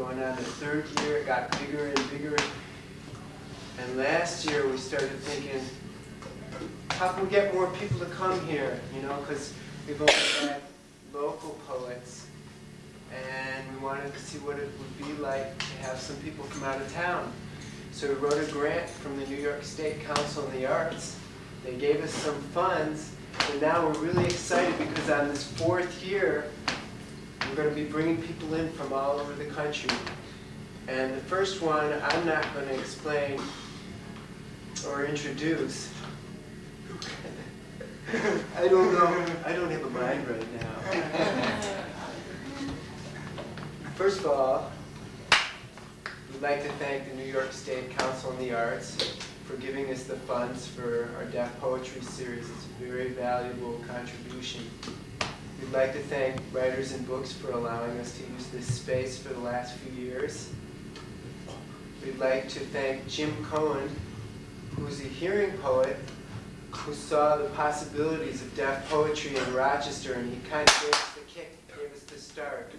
going on. The third year, it got bigger and bigger. And last year, we started thinking, how can we get more people to come here? You know, because we've only had local poets and we wanted to see what it would be like to have some people from out of town. So we wrote a grant from the New York State Council on the Arts. They gave us some funds, and now we're really excited because on this fourth year, we're going to be bringing people in from all over the country. And the first one, I'm not going to explain or introduce. I don't know. I don't have a mind right now. First of all, we'd like to thank the New York State Council on the Arts for giving us the funds for our deaf poetry series. It's a very valuable contribution. We'd like to thank Writers and Books for allowing us to use this space for the last few years. We'd like to thank Jim Cohen, who's a hearing poet who saw the possibilities of deaf poetry in Rochester, and he kind of gave us the kick, gave us the start.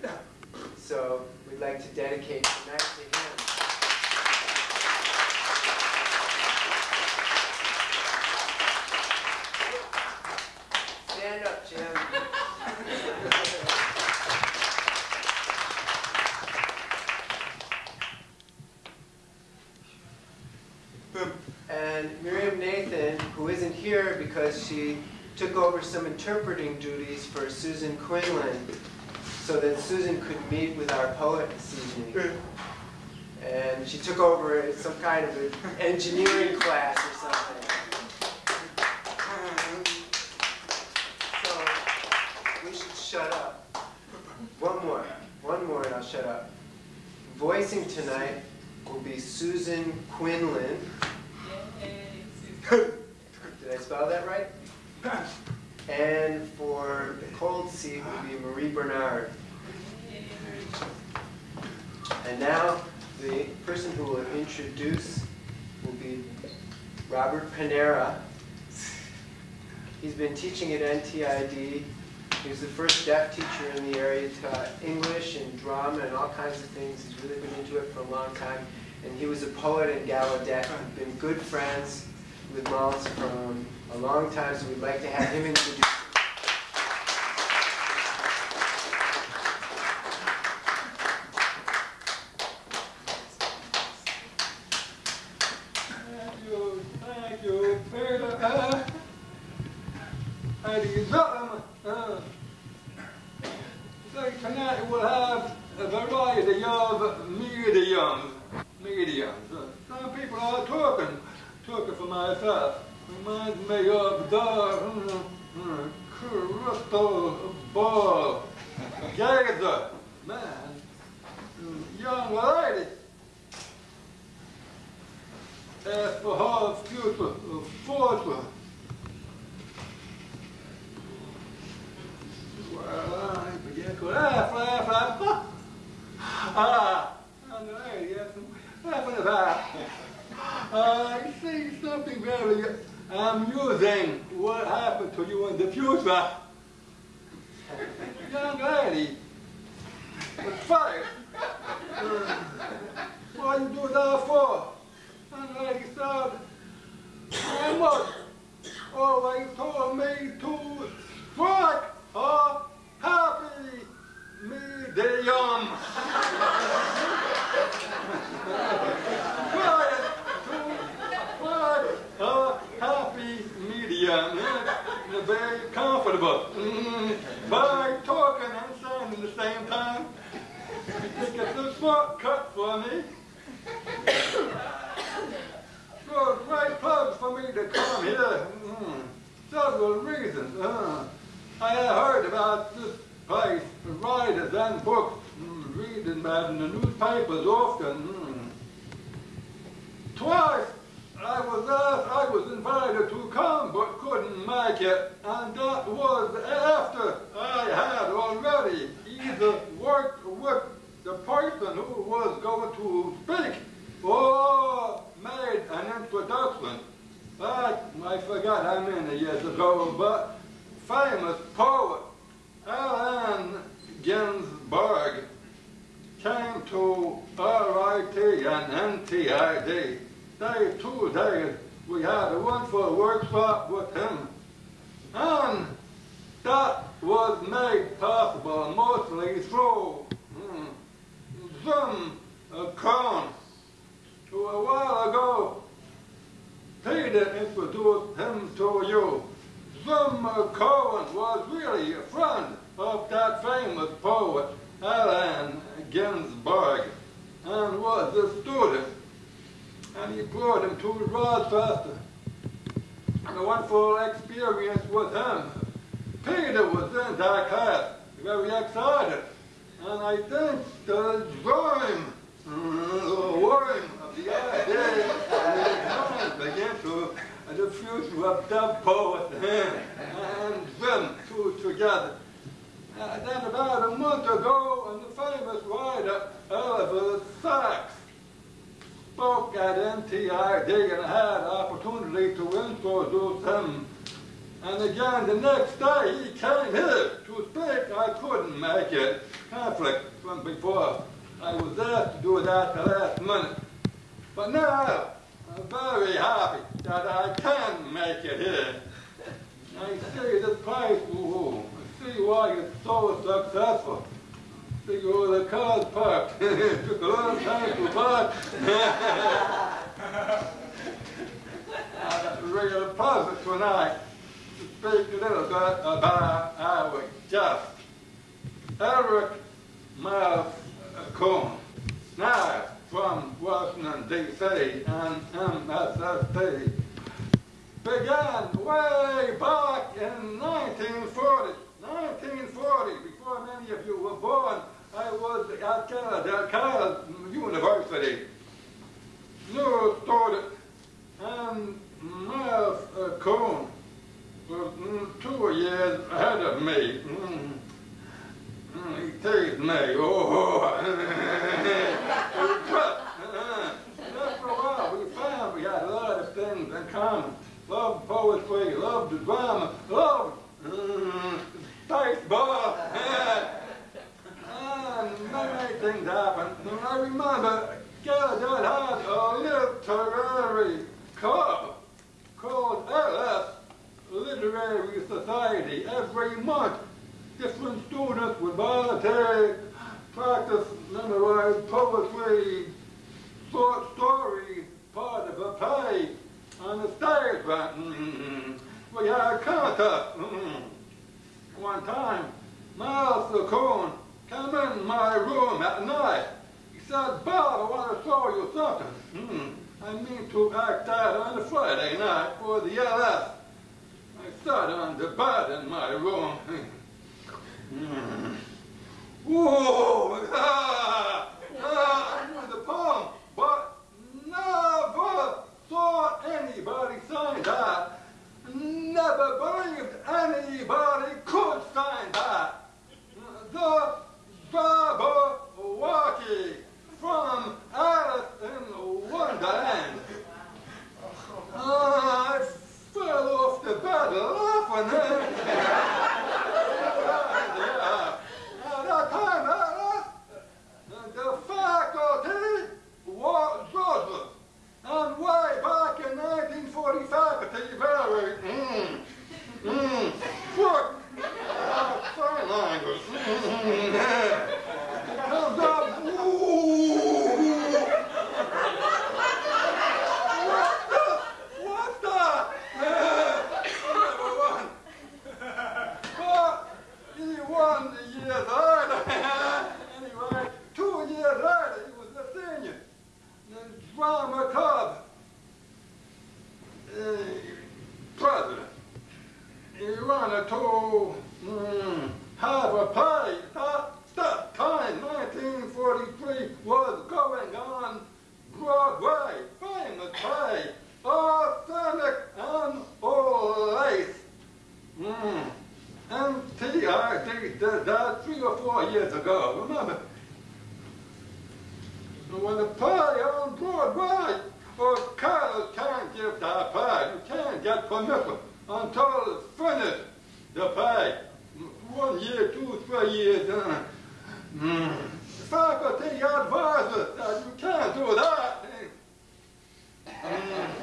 So we'd like to dedicate tonight to him. Stand up, Jim. And Miriam Nathan, who isn't here because she took over some interpreting duties for Susan Quinlan, so that Susan could meet with our poet this evening. And she took over some kind of an engineering class or something. So we should shut up. One more, one more and I'll shut up. Voicing tonight will be Susan Quinlan. Did I spell that right? And for the cold seat will be Marie Bernard. And now the person who will introduce will be Robert Panara. He's been teaching at NTID. He was the first deaf teacher in the area, taught English and drama and all kinds of things. He's really been into it for a long time. And he was a poet in Gallaudet. We've been good friends with Mullins from a long time, so we'd like to have him introduce. going to speak or made an introduction. I, I forgot how many years ago, but famous poet Allen Ginsberg came to RIT and NTID. They two days we had a wonderful workshop with him. And that was made possible mostly through hmm, Zoom uh, Crown, who a while ago Peter introduced him to you. Zum Cohen was really a friend of that famous poet Allen Ginsberg and was a student. And he brought him to Rochester. And a wonderful experience with him. Peter was in that class, very excited. And I think the dream, Mm, the worm of the his mind began to future of that poet and them two together. And then about a month ago, and the famous writer Oliver Sacks spoke at NTID and had opportunity to introduce him. And again, the next day he came here to speak. I couldn't make it. Conflict from before. I was there to do that the last minute. But now, I'm very happy that I can make it here. I see this place, ooh, I see why it's so successful. See all the cars parked. it took a long time to park. regular pleasure tonight to speak a little bit about our just Eric Miles Cohn. Now, from Washington, D.C. and MSSD began way back in 1940. 1940, before many of you were born, I was at Gallaudet University. New student and Miles Cohn was two years ahead of me. Mm-hmm. Teased me. Oh, but after a while, we found we had a lot of things in common. Loved poetry, loved the drama, loved mm, baseball. and many things happened. And I remember God had a literary club called LS Literary Society every month students would volunteer, practice, memorize poetry, short story, part of a play on the stage. But mm, we had a contest. Mm. One time, Malzkuhn came in my room at night. He said, Bob, I want to show you something. Mm. I mean to act out on a Friday night for the LS. I sat on the bed in my room. Whoa! Ah, ah, the but never saw anybody sign that. Never believed anybody could sign that. The from in Wonderland. Ah, I fell off the bed laughing. the faculty was Joseph. And way back in 1945, at the very, mm, mm, foot, uh, sign language, mm, comes up, what's that? What's that? Number. But he won the years later. anyway, two years later, he was a senior. The drama club president. you wanted to mm, have a play. That, that time, 1943, was going on Broadway. Famous play. Arsenic and old. Mm. NTID did that three or four years ago, remember? when the play on Broadway, Carlos can't give that play, you can't get permission until it's finished, the play. One year, two, three years, uh, mm. faculty advised Kansas said, you can't do that. Mm.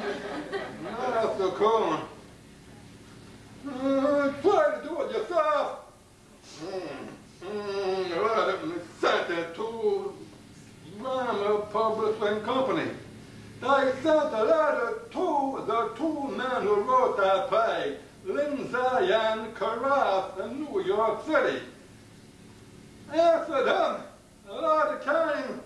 Master Coon. Mm, try to do it yourself. Mm. Mm. It sent it to Rama Publishing Company. They sent a letter to the two men who wrote that play, Lindsay and Crouse in New York City. After them, a letter came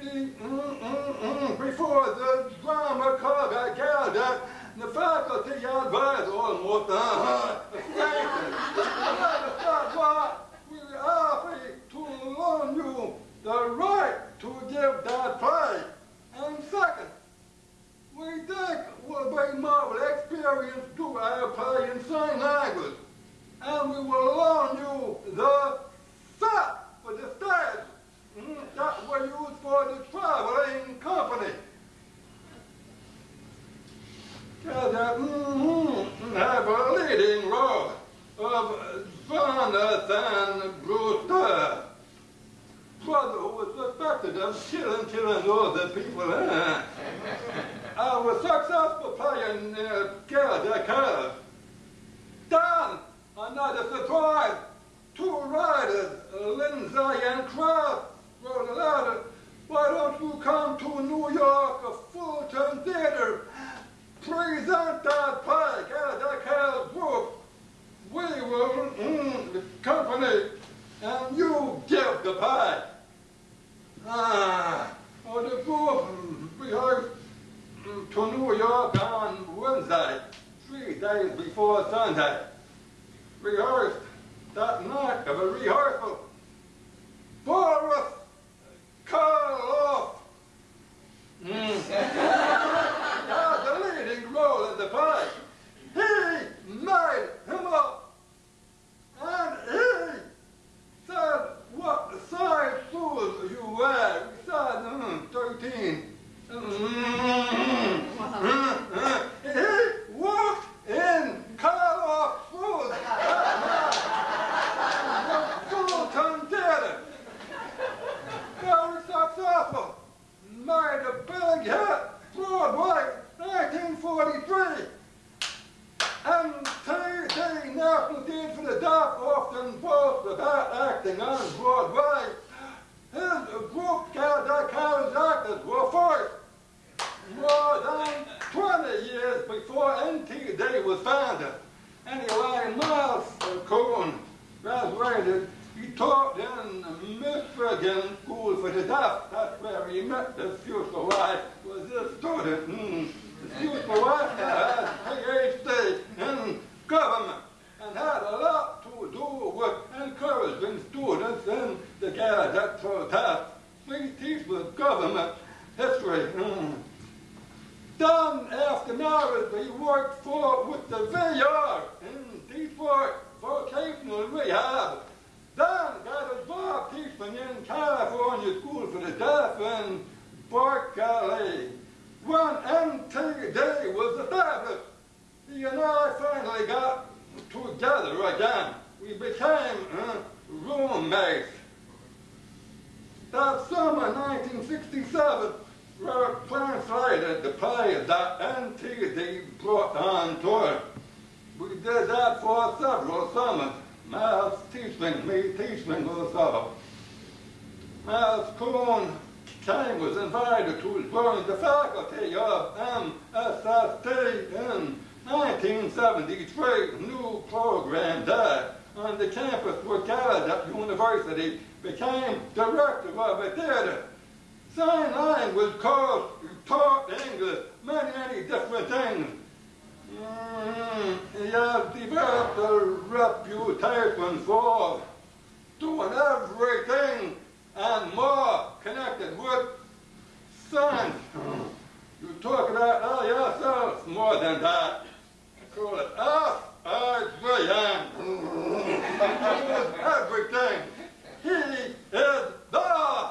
mm, mm, mm, before the drama club had gathered, the faculty advised almost uh-huh, we offer to loan you the right to give that play. And second, we think will be more experience to our play in sign language. And we will loan you the set for the stage mm, that were used for the traveling company. That mm, have a leading role of Jonathan Brewster brother who was suspected of killing, killing all the people. Eh? Was successful playing uh, Gerda Curve. Then, another surprise, two riders, Lindsay and Kraft, wrote a letter. Why don't you come to New York, a Fulton Theater, present that play, Gerda Curve group. We will, mm, the company, and you give the pie. Ah, oh, the group rehearsed to New York on Wednesday, three days before Sunday. Rehearsed that night of a rehearsal. Boris Karloff mm. the leading role in the play. He made him up, and he said what size shoes you wear. Said, mm, 13. He walked in Karloff shoes. Fulton Theater. Very successful. Made a big hit. Broadway, 1943. And TV National Theatre for the Deaf often boasts about acting on Broadway. His group that carries actors were first. More than 20 years before NTD was founded. Anyway, Miles Cohen graduated. He taught in Michigan School for the Deaf. That's where he met his future wife, was his student. Mm. His future wife had a PhD in government and had a lot to do with encouraging students in the Gallaudet Protest. We teach with government history. Mm. Then, after marriage, he worked for with the VR in Detroit Vocational Rehab. Then got a job teaching in California School for the Deaf in Berkeley. When NTD was established, he and I finally got together again. We became uh, roommates. That summer, 1967, Robert translated the play that NTD brought on tour. We did that for several summers. Miles teaching, me teaching also. Miles Kuhn came, was invited to join the faculty of MSSD in 1973. New program there on the campus where Gallaudet University became director of a theater. Sign language course, taught English, many, many different things. Mm, he has developed a reputation for doing everything and more connected with science. You talk about yourself more than that. Call it I, everything. He is the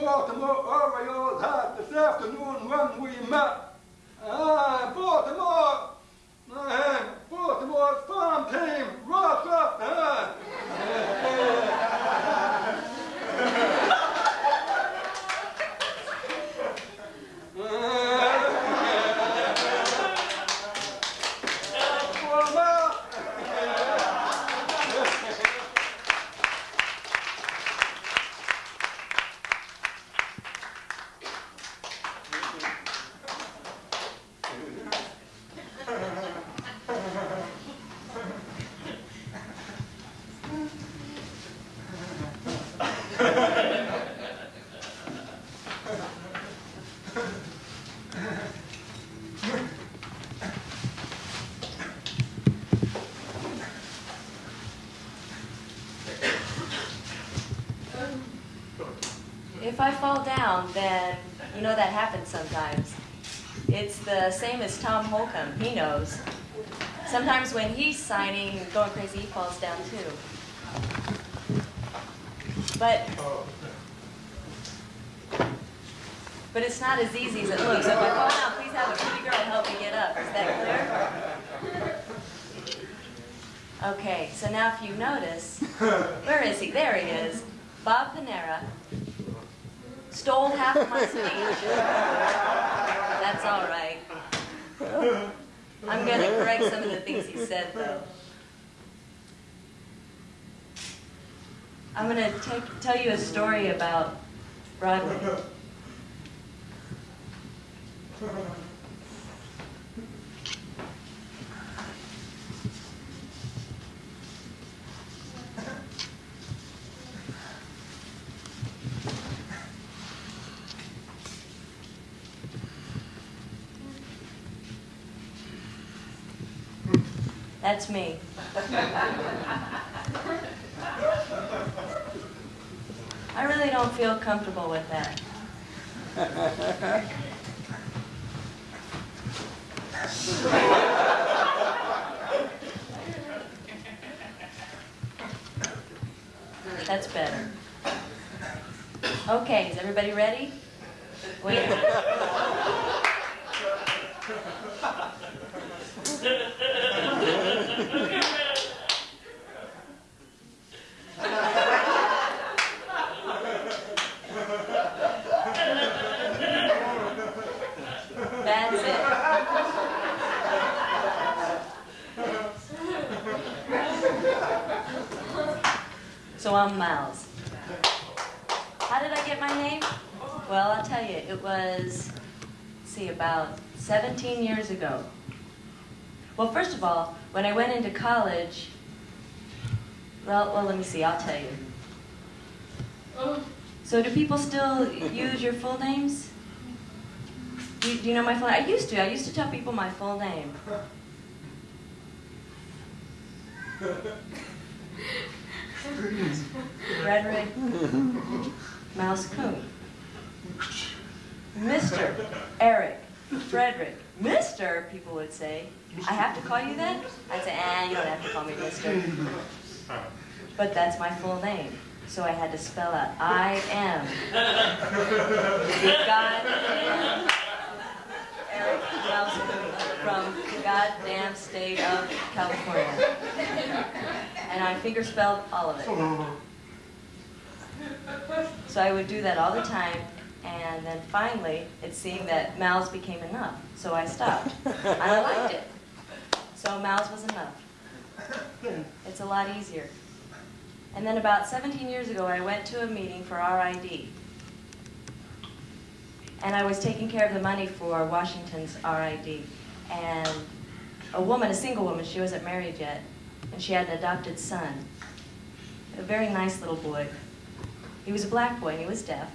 Baltimore Orioles hat this afternoon when we met. Ah, Baltimore! Uh, Baltimore's farm team, rock up! Uh. If I then you know that happens sometimes. It's the same as Tom Holcomb. He knows. Sometimes when he's signing going crazy, he falls down too. But but it's not as easy as it looks. So if I fall down, please have a pretty girl help me get up. Is that clear? Okay, so now if you notice, where is he? There he is. Stole half of my speech. That's all right. I'm going to correct some of the things he said, though. I'm going to tell you a story about Broadway. That's me. I really don't feel comfortable with that. That's better. Okay, is everybody ready? Wait. a minute. That's it. So I'm Miles. How did I get my name? Well, I'll tell you, it was, see, about 17 years ago. Well, first of all, when I went into college, well, well, let me see, I'll tell you. So do people still use your full names? Do you, do you know my full name? I used to. I used to tell people my full name. Frederick Malzkuhn. Mr. Eric Frederick. Mr. people would say. I have to call you that? I'd say, ah, you don't have to call me Mr. But that's my full name. So I had to spell out I am. God Eric from the goddamn state of California. And I finger spelled all of it. So I would do that all the time, and then finally, it seemed that Malz became enough. So I stopped. And I liked it. So Malz was enough. It's a lot easier. And then about 17 years ago, I went to a meeting for RID. And I was taking care of the money for Washington's RID. And a woman, a single woman, she wasn't married yet, and she had an adopted son. A very nice little boy. He was a black boy and he was deaf.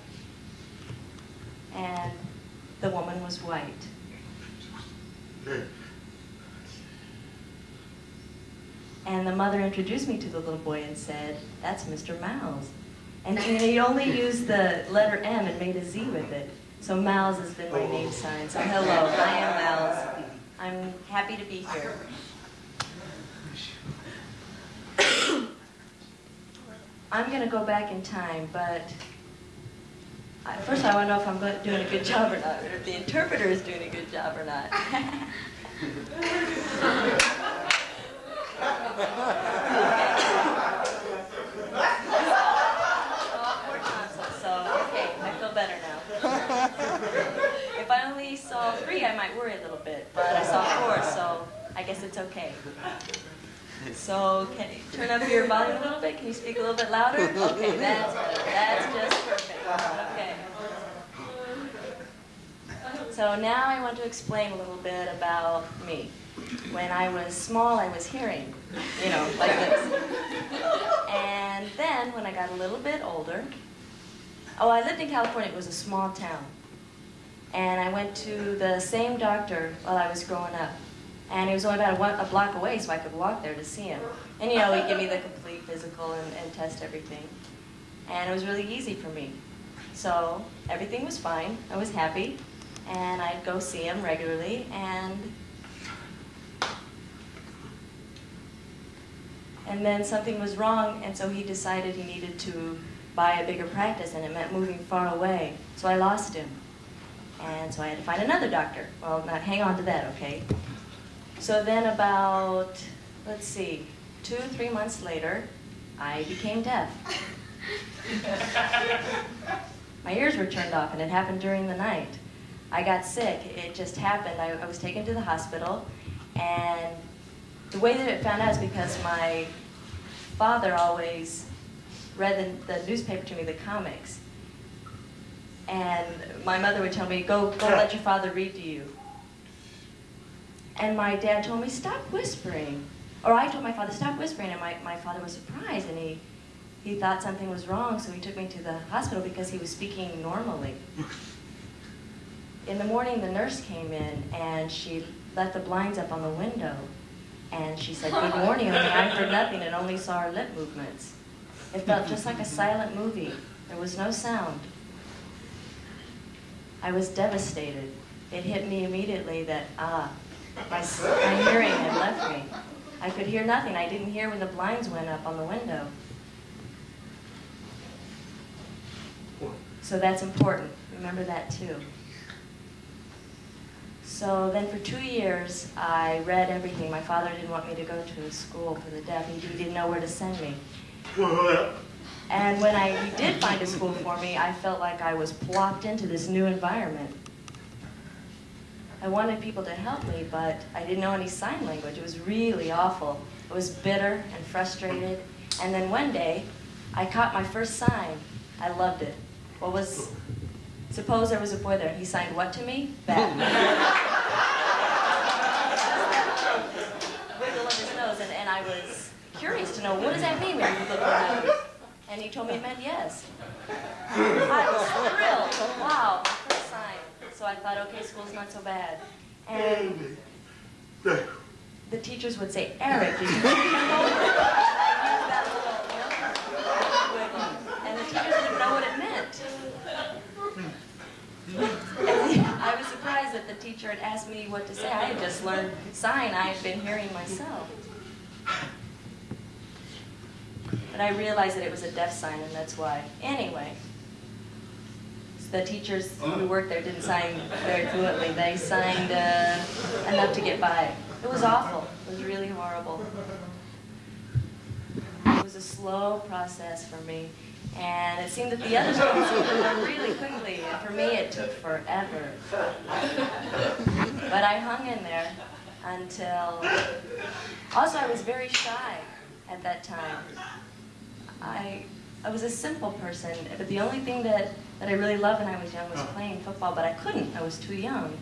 And the woman was white. And the mother introduced me to the little boy and said, that's Mr. Miles. And he only used the letter M and made a Z with it. So Miles has been my name sign. So hello, I am Miles. I'm happy to be here. I'm going to go back in time, but First, I want to know if I'm doing a good job or not, or if the interpreter is doing a good job or not. Poor. So, okay, I feel better now. If I only saw three, I might worry a little bit, but I saw four, so I guess it's okay. So, can you turn up your volume a little bit? Can you speak a little bit louder? Okay, that's. That's just perfect. Okay. So now I want to explain a little bit about me. When I was small, I was hearing, you know, like this. And then when I got a little bit older, oh, I lived in California. It was a small town. And I went to the same doctor while I was growing up. And he was only about a, one, a block away, so I could walk there to see him. And, you know, he'd give me the complete physical and, and test everything. And it was really easy for me. So everything was fine. I was happy. And I'd go see him regularly. And And then something was wrong, and so he decided he needed to buy a bigger practice, and it meant moving far away. So I lost him. And so I had to find another doctor. Well, not hang on to that, okay? So then about, let's see, two, three months later, I became deaf. My ears were turned off, and it happened during the night. I got sick. It just happened. I, I was taken to the hospital, and the way that it found out is because my father always read the, the newspaper to me, the comics. And my mother would tell me, go, go let your father read to you. And my dad told me, stop whispering. Or I told my father, stop whispering. And my, my father was surprised and he, he thought something was wrong, so he took me to the hospital because he was speaking normally. In the morning, the nurse came in and she let the blinds up on the window. And she said, good morning, only I heard nothing and only saw her lip movements. It felt just like a silent movie. There was no sound. I was devastated. It hit me immediately that, ah, my, my hearing had left me. I could hear nothing. I didn't hear when the blinds went up on the window. So that's important. Remember that too. So then for two years, I read everything. My father didn't want me to go to a school for the deaf. He he didn't know where to send me. And when I he did find a school for me, I felt like I was plopped into this new environment. I wanted people to help me, but I didn't know any sign language. It was really awful. I was bitter and frustrated. And then one day, I caught my first sign. I loved it. What was, suppose there was a boy there, and he signed what to me? Bat. Wiggle of his nose, and, and I was curious to know, what does that mean when you look at nose? And he told me it meant yes. I was thrilled. Wow, my first sign. So I thought, okay, school's not so bad. And the teachers would say, Eric, did you see that little? And the teachers didn't know what it meant. And I was surprised that the teacher had asked me what to say. I had just learned sign. I had been hearing myself. But I realized that it was a deaf sign, and that's why. Anyway, the teachers who worked there didn't sign very fluently. They signed uh, enough to get by. It was awful. It was really horrible. It was a slow process for me. And it seemed that the others learn really quickly, and for me it took forever. But I hung in there until, also I was very shy at that time. I, I was a simple person, but the only thing that, that I really loved when I was young was oh. playing football, but I couldn't, I was too young.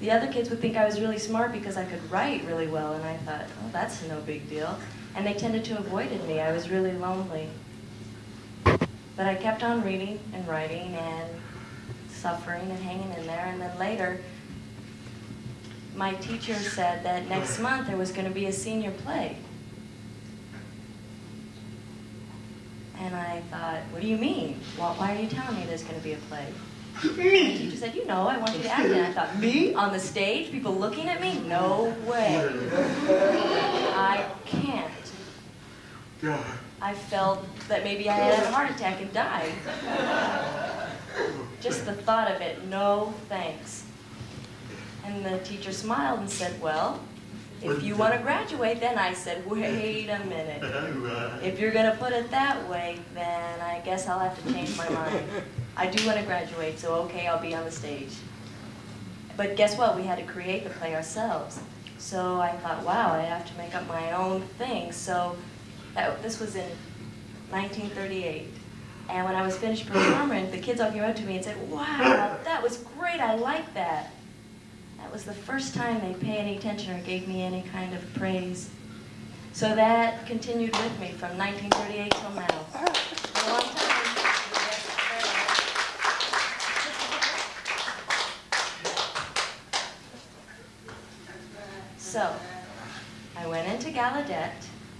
The other kids would think I was really smart because I could write really well, and I thought, oh, that's no big deal. And they tended to avoid me. I was really lonely. But I kept on reading and writing and suffering and hanging in there. And then later, my teacher said that next oh. month there was going to be a senior play. And I thought, what do you mean? Well, why are you telling me there's going to be a play? And the teacher said, you know, I want you to act in it. I thought, me? On the stage? People looking at me? No way. I can't. I felt that maybe I had a heart attack and died. Just the thought of it, no thanks. And the teacher smiled and said, well, if you want to graduate, then I said, wait a minute. If you're going to put it that way, then I guess I'll have to change my mind. I do want to graduate, so okay, I'll be on the stage. But guess what? We had to create the play ourselves. So I thought, wow, I have to make up my own thing. So that, this was in 1938. And when I was finished performing, the kids all came up to me and said, wow, that was great, I like that. That was the first time they paid any attention or gave me any kind of praise. So that continued with me from 1938 till now. A long time. So, I went into Gallaudet,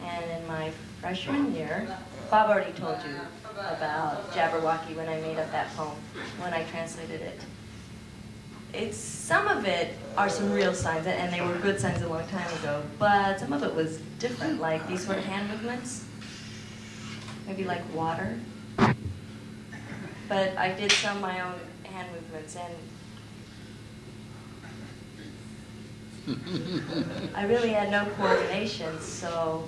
and in my freshman year, Bob already told you about Jabberwocky when I made up that poem, when I translated it. It's some of it are some real signs, and they were good signs a long time ago. But some of it was different, like these sort of hand movements, maybe like water. But I did some of my own hand movements, and I really had no coordination, so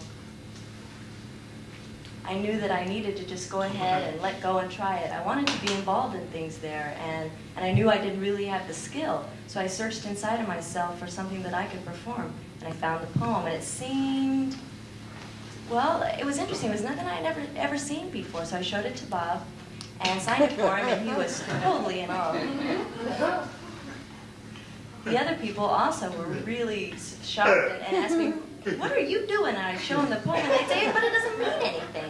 I knew that I needed to just go ahead and let go and try it. I wanted to be involved in things there, and, and I knew I didn't really have the skill. So I searched inside of myself for something that I could perform, and I found the poem, and it seemed, well, it was interesting. It was nothing I had ever, ever seen before, so I showed it to Bob and signed it for him, and he was totally in awe. The other people also were really shocked and, and asked me, what are you doing? And I'd show them the poem, and they'd say, but it doesn't mean anything.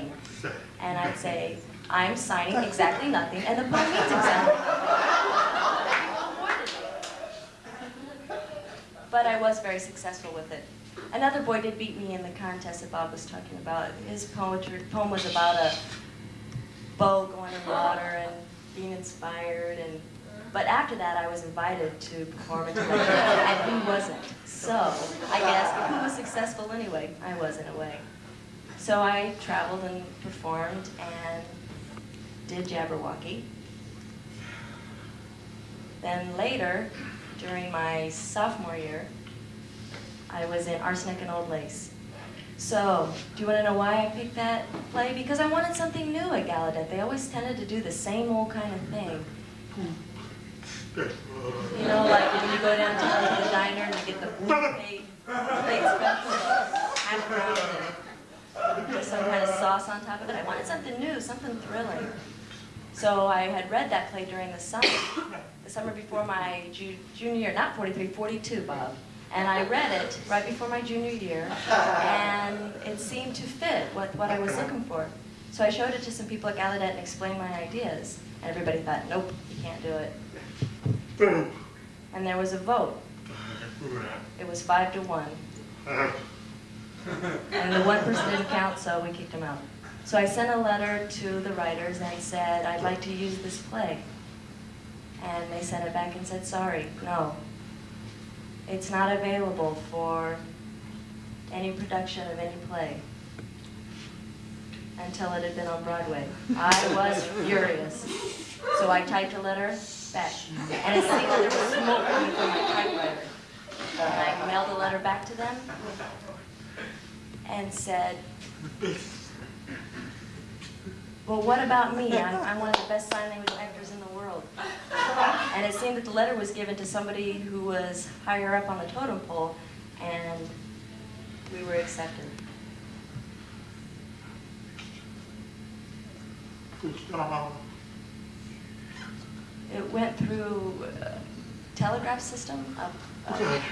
And I'd say, I'm signing exactly nothing, and the poem means exactly nothing. But I was very successful with it. Another boy did beat me in the contest that Bob was talking about. His poetry, poem was about a bow going in water and being inspired. and. But after that, I was invited to perform television, and he wasn't. So I guess who was successful anyway. I was in a way. So I traveled and performed and did Jabberwocky. Then later, during my sophomore year, I was in Arsenic and Old Lace. So, do you want to know why I picked that play? Because I wanted something new at Gallaudet. They always tended to do the same old kind of thing. Hmm. You know, like when you go down to the diner and you get the plate, plate special, half round and some kind of sauce on top of it. I wanted something new, something thrilling. So I had read that play during the summer, the summer before my ju junior year, not 43, 42, Bob. And I read it right before my junior year, and it seemed to fit what, what I was looking for. So I showed it to some people at Gallaudet and explained my ideas. And everybody thought, nope, you can't do it. And there was a vote. It was five to one. Uh-huh. And the one person didn't count, so we kicked him out. So I sent a letter to the writers and said, I'd like to use this play. And they sent it back and said, sorry, no. It's not available for any production of any play until it had been on Broadway. I was furious. So I typed a letter back. And it seemed there was smoke coming from my typewriter. And I mailed a letter back to them and said, well, what about me? I'm, I'm one of the best sign language actors in the world. And it seemed that the letter was given to somebody who was higher up on the totem pole, and we were accepted. It went through a telegraph system, a, a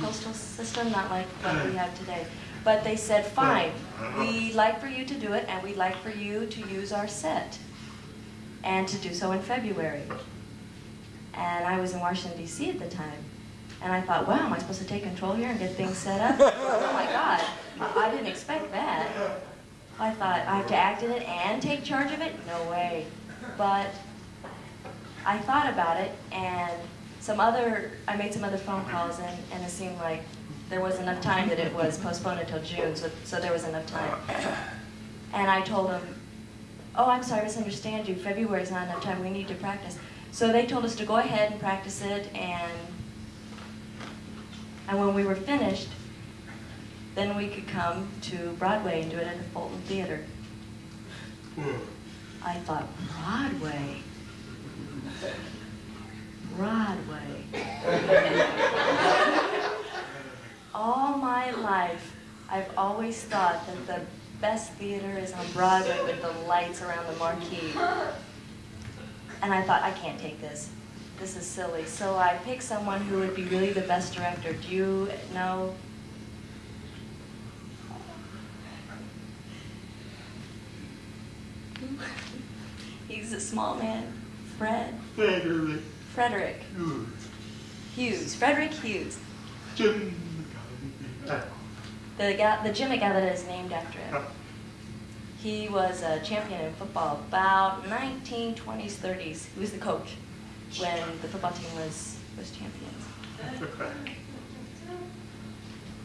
postal system, not like what we have today. But they said, fine, we'd uh-huh. like for you to do it, and we'd like for you to use our set, and to do so in February. And I was in Washington, D.C. at the time. And I thought, wow, am I supposed to take control here and get things set up? oh my God, I didn't expect that. I thought, I have to act in it and take charge of it? No way. But I thought about it, and some other, I made some other phone calls, and, and it seemed like there was enough time that it was postponed until June, so, so there was enough time. And I told them, oh, I'm sorry, I misunderstand you. February is not enough time. We need to practice. So they told us to go ahead and practice it, and and when we were finished, then we could come to Broadway and do it at the Fulton Theater. I thought, Broadway? Broadway. All my life, I've always thought that the best theater is on Broadway with the lights around the marquee. And I thought, I can't take this. This is silly. So I picked someone who would be really the best director. Do you know? He's a small man. Fred. Frederick Frederick Hughes. Hughes. Frederick Hughes. Jim. The guy, the gym guy that is named after him. He was a champion in football about 1920s, 30s. He was the coach when the football team was, was champions.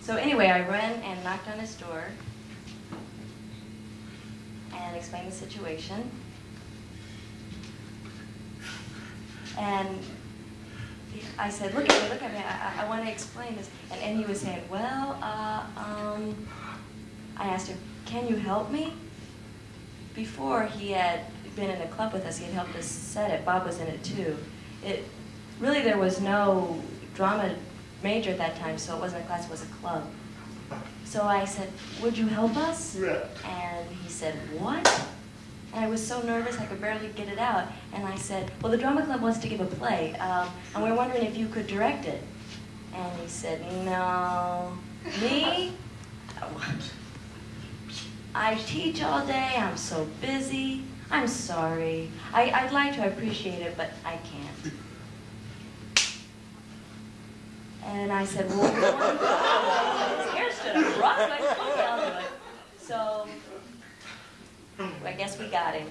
So anyway, I ran and knocked on his door and explained the situation. And I said, look at me, look at me, I, I, I want to explain this. And, and he was saying, well, uh, um, I asked him, can you help me? Before he had been in a club with us, he had helped us set it. Bob was in it too. It really there was no drama major at that time, so it wasn't a class, it was a club. So I said, would you help us? Yeah. And he said, what? And I was so nervous I could barely get it out. And I said, well, the drama club wants to give a play, um, and we're wondering if you could direct it. And he said, no. Me? I teach all day, I'm so busy. I'm sorry. I, I'd like to appreciate it, but I can't. And I said, well. Broadway, okay, I'll do it. So I guess we got him.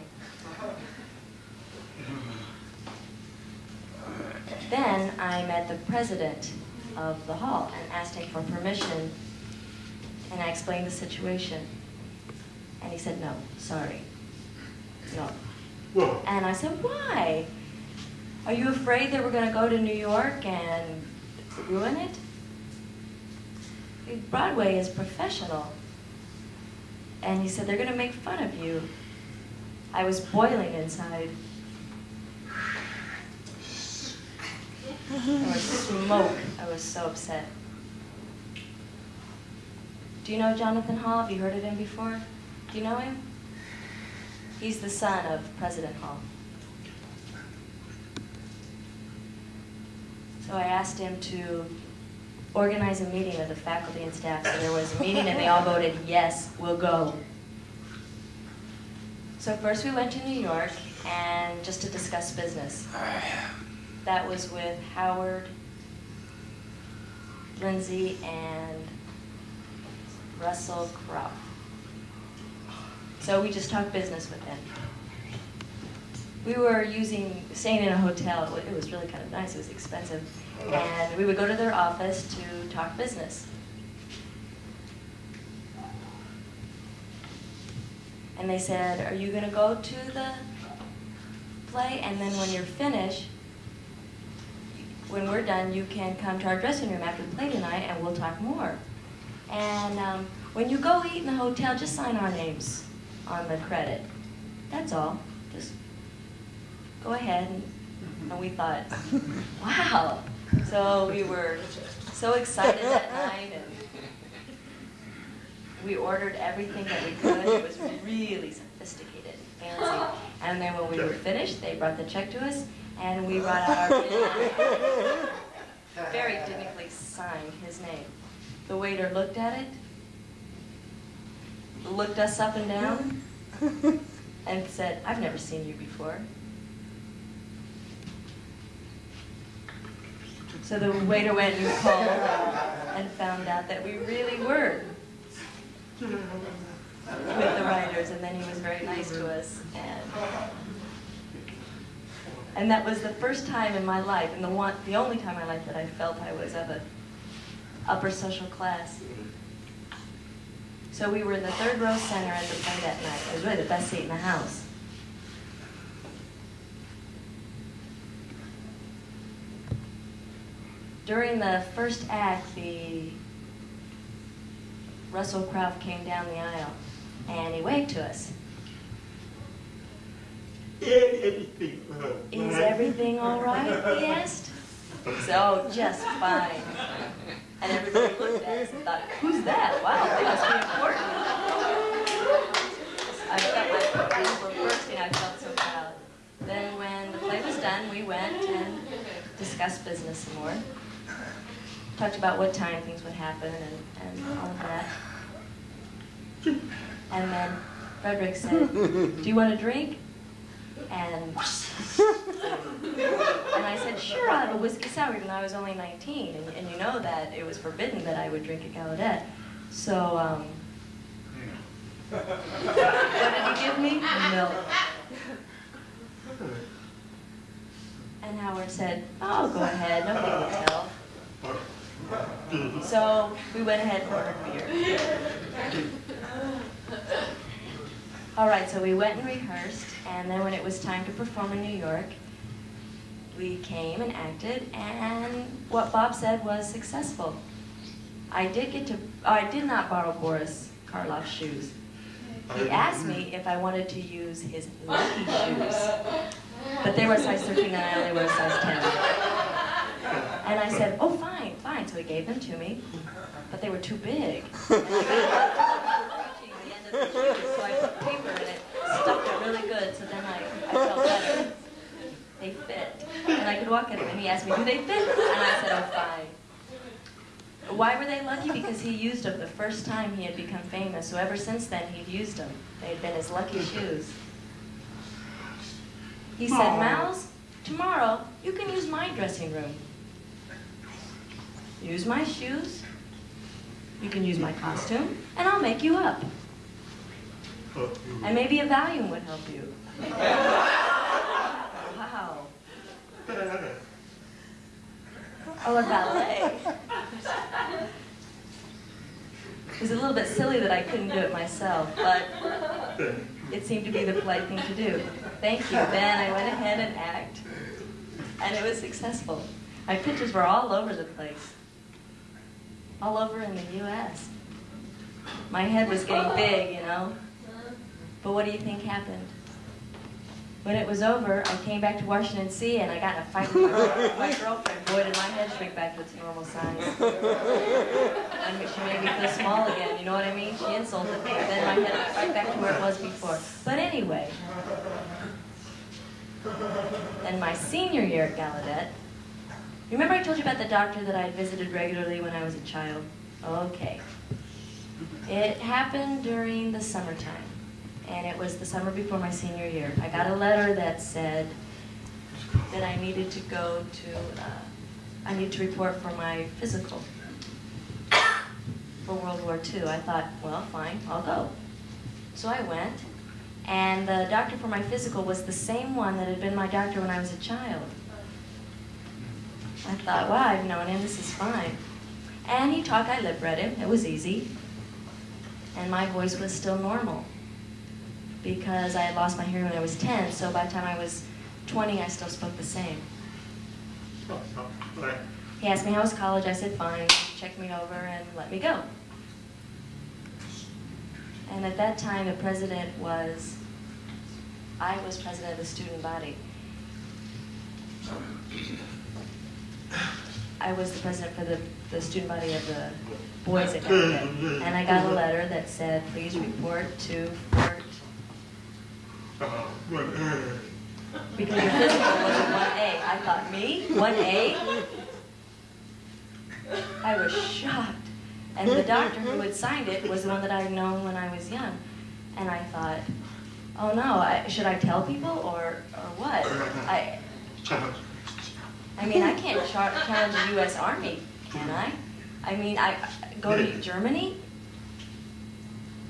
Then I met the president of the hall and asked him for permission, and I explained the situation. And he said, no, sorry, no. Whoa. And I said, why? Are you afraid that we're going to go to New York and ruin it? Broadway is professional. And he said, they're going to make fun of you. I was boiling inside. There was smoke. I was so upset. Do you know Jonathan Hall? Have you heard of him before? Do you know him? He's the son of President Hall. So I asked him to organize a meeting of the faculty and staff. So there was a meeting and they all voted, yes, we'll go. So first we went to New York and just to discuss business. That was with Howard, Lindsay, and Russell Crouse. So we just talked business with them. We were using, staying in a hotel. It was really kind of nice. It was expensive. And we would go to their office to talk business. And they said, are you going to go to the play? And then when you're finished, when we're done, you can come to our dressing room after the play tonight and we'll talk more. And um, when you go eat in the hotel, just sign our names on the credit. That's all. Just go ahead. And, and we thought, wow. So we were so excited that night and we ordered everything that we could. It was really sophisticated and fancy. And then when we were finished, they brought the check to us and we brought out our. Very dignifically signed his name. The waiter looked at it, looked us up and down, and said, I've never seen you before. So the waiter went and called uh, and found out that we really were with the writers, and then he was very nice to us. And, and that was the first time in my life, and the one, the only time in my life that I felt I was of a upper social class. So we were in the third row center at the play that night. It was really the best seat in the house. During the first act, the Russell Crouse came down the aisle and he waved to us. Is everything all right? He asked. So just fine. And everybody looked at us and thought, who's that? Wow, they must be important. I felt my eyes were bursting. I felt so proud. Then when the play was done, we went and discussed business some more. Talked about what time things would happen and, and all of that. And then Frederick said, do you want a drink? And, and I said, sure, I'll have a whiskey sour, though I was only 19. And, and you know that it was forbidden that I would drink at Gallaudet. So, um, what did he give me? Milk. And Howard said, oh, go ahead, nobody will tell. So we went ahead and ordered beer. All right, so we went and rehearsed, and then when it was time to perform in New York, we came and acted, and what Bob said was successful. I did get to, oh, I did not borrow Boris Karloff's shoes. He asked me if I wanted to use his lucky shoes, but they were size 13 and I only wear size 10. And I said, oh, fine, fine. So he gave them to me, but they were too big. And I got reaching the end of the shoes, so I put paper in it, stuck it really good, so then I, I felt better. They fit. And I could walk in them, and he asked me, do they fit? And I said, oh, fine. Why were they lucky? Because he used them the first time he had become famous. So ever since then, he'd used them. They had been his lucky shoes. He said, Mouse, tomorrow you can use my dressing room. Use my shoes. You can use my costume, and I'll make you up. And maybe a Valium would help you. Wow. Oh, a ballet. It was a little bit silly that I couldn't do it myself, but it seemed to be the polite thing to do. Thank you. Then I went ahead and act, and it was successful. My pictures were all over the place, all over in the U.S. My head was getting big, you know. But what do you think happened? When it was over, I came back to Washington D.C. and I got in a fight with my, my girlfriend. Boy, did my head shrink back to its normal size. Mean, she made me feel small again, you know what I mean? She insulted me. Then my head went right back to where it was before. But anyway, then my senior year at Gallaudet, remember I told you about the doctor that I visited regularly when I was a child? Okay. It happened during the summertime and it was the summer before my senior year. I got a letter that said that I needed to go to, uh, I need to report for my physical for World War II. I thought, well, fine, I'll go. So I went, and the doctor for my physical was the same one that had been my doctor when I was a child. I thought, wow, I've known him, this is fine. And he talked, I lip read him, it was easy. And my voice was still normal because I had lost my hearing when I was 10, so by the time I was 20, I still spoke the same. He asked me how was college, I said fine, he checked me over and let me go. And at that time, the president was, I was president of the student body. I was the president for the, the student body of the boys at Gallaudet. And I got a letter that said, please report to Fort because your physical was a 1A. I thought, me? 1A? I was shocked. And the doctor who had signed it was the one that I had known when I was young. And I thought, oh no, I, should I tell people or, or what? I, I mean, I can't char- challenge the U.S. Army, can I? I mean, I go to Germany?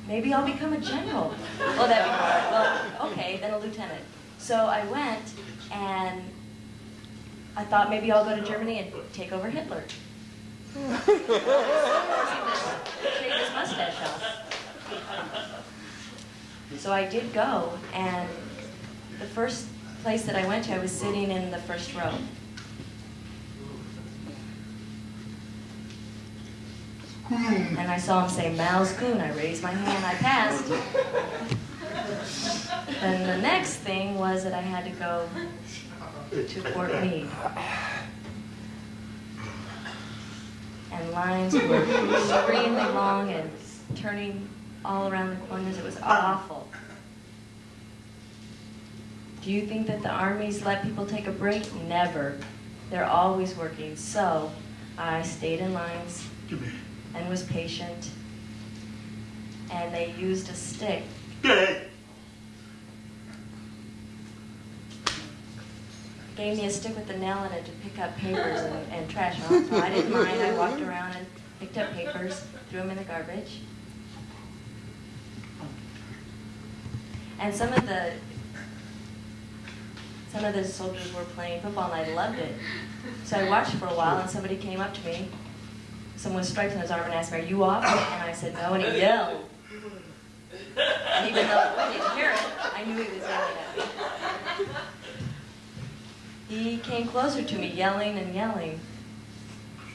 Maybe I'll become a general. Oh, that'd be hard. Well, okay, then a lieutenant. So I went, and I thought maybe I'll go to Germany and take over Hitler. Shave his mustache off. So I did go, and the first place that I went to, I was sitting in the first row. And I saw him say, Malzkuhn. I raised my hand, I passed. Then the next thing was that I had to go to Fort Meade. And lines were extremely long and turning all around the corners. It was awful. Do you think that the armies let people take a break? Never. They're always working. So I stayed in lines and was patient. And they used a stick. Gave me a stick with a nail in it to pick up papers and, and trash. So I didn't mind. I walked around and picked up papers, threw them in the garbage. And some of the some of the soldiers were playing football and I loved it. So I watched for a while and somebody came up to me. Someone with stripes on his arm and asked me, Are you off? And I said no and he yelled. And even though I didn't hear it, I knew he was yelling at me. He came closer to me, yelling and yelling.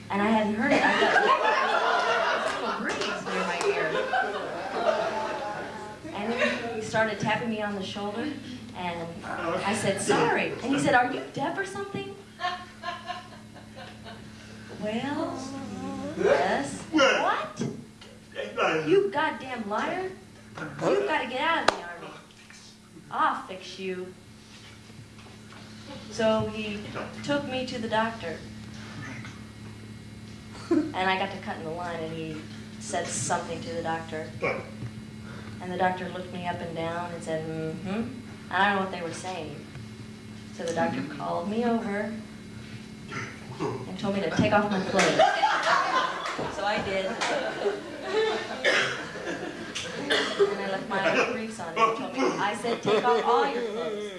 And I hadn't heard it. I "There's a little breeze near my ear. And he started tapping me on the shoulder, and I said, sorry. And he said, are you deaf or something? Well, yes. What? You goddamn liar. You've got to get out of the army. I'll fix you. So he took me to the doctor. And I got to cut in the line, and he said something to the doctor. And the doctor looked me up and down and said, mm-hmm. I don't know what they were saying. So the doctor called me over and told me to take off my clothes. So I did. And I left my briefs on. And told me, I said, take off all your clothes.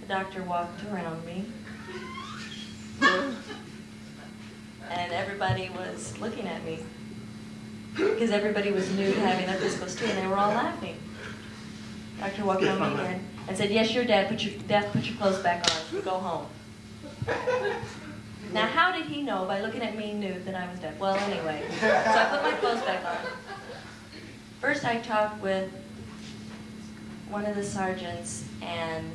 The doctor walked around me. And everybody was looking at me. Because everybody was new to having their physicals too, and they were all laughing. Doctor walked around me again and said, Yes, you're dead. Put your deaf, put your clothes back on. Go home. Now, how did he know by looking at me nude that I was dead? Well, anyway, so I put my clothes back on. First, I talked with one of the sergeants, and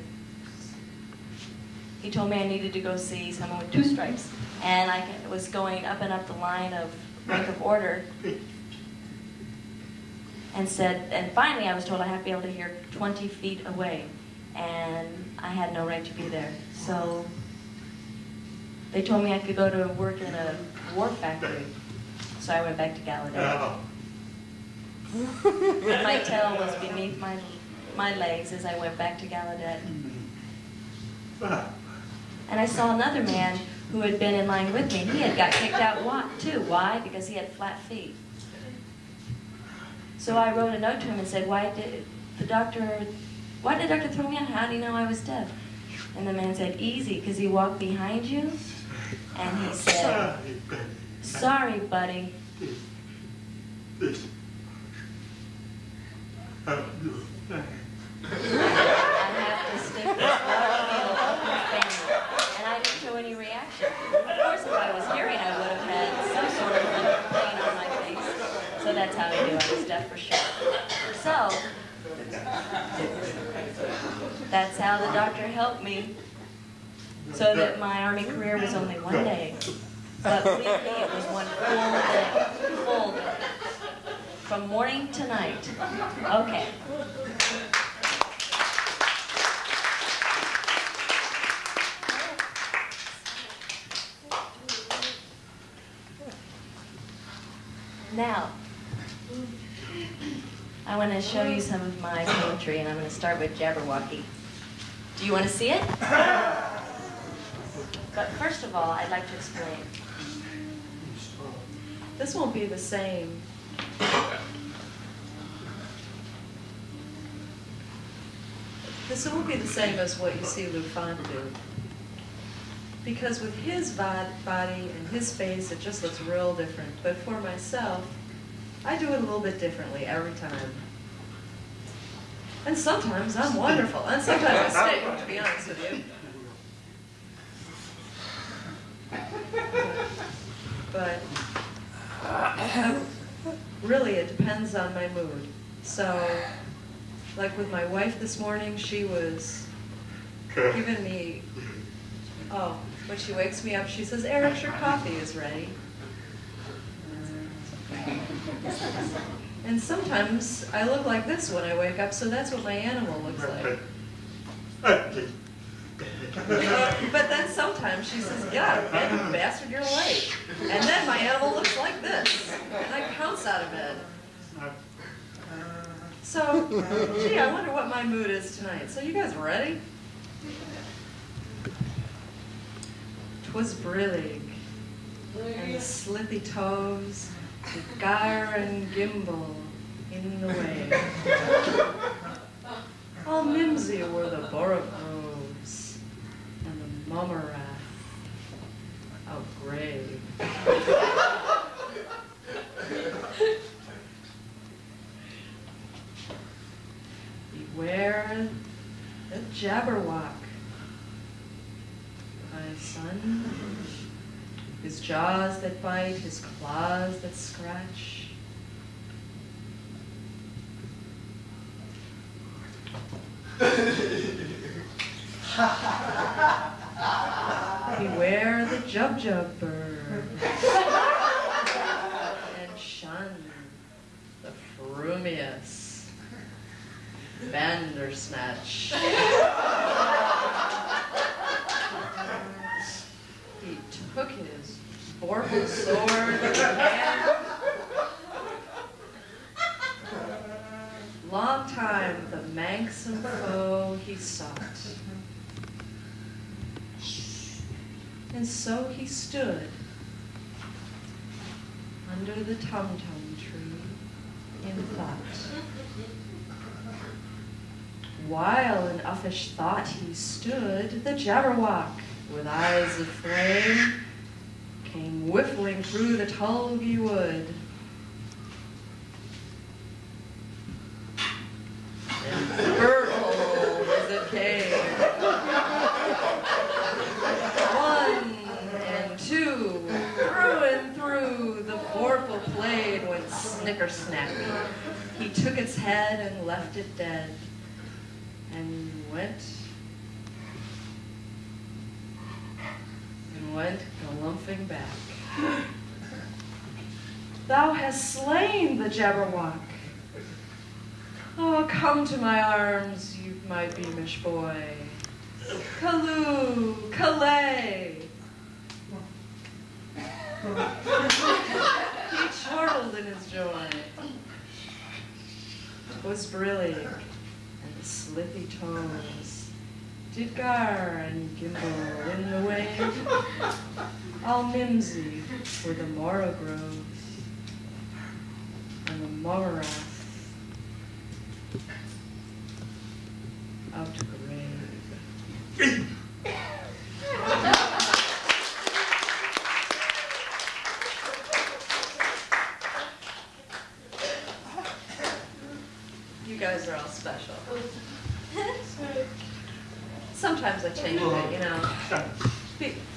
he told me I needed to go see someone with two stripes. And I was going up and up the line of rank of order, and said, and finally I was told I have to be able to hear 20 feet away, and I had no right to be there. So they told me I could go to work in a war factory. So I went back to Gallaudet. my tail was beneath my, my legs as I went back to Gallaudet. And I saw another man who had been in line with me. He had got kicked out too. Why? Because he had flat feet. So I wrote a note to him and said, why did the doctor, why did the doctor throw me out? How do you know I was deaf? And the man said, easy, because he walked behind you. And he said, sorry, buddy. I oh, have to stick this large needle up your finger. And I didn't show any reaction. Of course, if I was hearing, I would have had some sort of pain on my face. So that's how Deaf for sure. So, that's how the doctor helped me. So that my army career was only one day. But believe me, it was one full day. Full day. From morning to night. Okay. Now, I want to show you some of my poetry, and I'm going to start with Jabberwocky. Do you want to see it? But first of all, I'd like to explain. This won't be the same. This won't be the same as what you see Lou Fant do. Because with his body and his face, it just looks real different. But for myself, I do it a little bit differently every time. And sometimes I'm wonderful, and sometimes I stink, to be honest with you. But uh, really, it depends on my mood. So, like with my wife this morning, she was giving me, oh, when she wakes me up, she says, Eric, your coffee is ready. And sometimes I look like this when I wake up, so that's what my animal looks like. Uh, But then sometimes she says, get out of bed, you bastard, you're late. And then my animal looks like this, and I pounce out of bed. So, gee, I wonder what my mood is tonight. So you guys ready? Twas brillig, and the slithy toves, the gyre and gimble in the wabe. All mimsy were the borogoves, and the mome raths outgrabe. Beware the jabberwock, my son. His jaws that bite, his claws that scratch. Beware the jub-jub bird. and shun the frumious bandersnatch. he took his vorpal sword. Long time the manxome foe he sought. And so he stood under the tum-tum tree in thought. While in uffish thought he stood, the Jabberwock, with eyes of flame, came whiffling through the tulgey wood. And hurtled as it came. One and two, through and through, the vorpal blade went snicker-snack. He took its head and left it dead, and went went galumphing back. Thou hast slain the Jabberwock. Oh, come to my arms, you my beamish boy. Callooh, Callay. he chortled in his joy. It Was brillig, and the slithy toves did gyre and gimble in the wabe. All mimsy were the borogoves and the mome raths outgrabe. You guys are all special. Sometimes I change it, you know.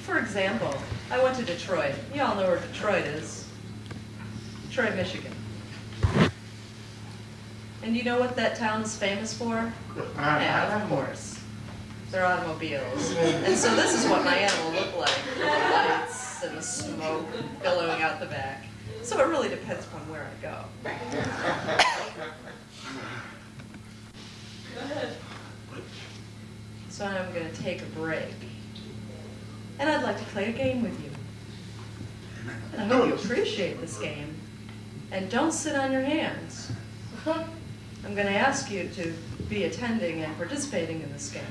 For example, I went to Detroit. You all know where Detroit is. Detroit, Michigan. And you know what that town is famous for? Yeah, of course. Their automobiles. And so this is what my animal looked like, with the lights and the smoke billowing out the back. So it really depends upon where I go. So I'm going to take a break. And I'd like to play a game with you. And I hope you appreciate this game. And don't sit on your hands. I'm going to ask you to be attending and participating in this game.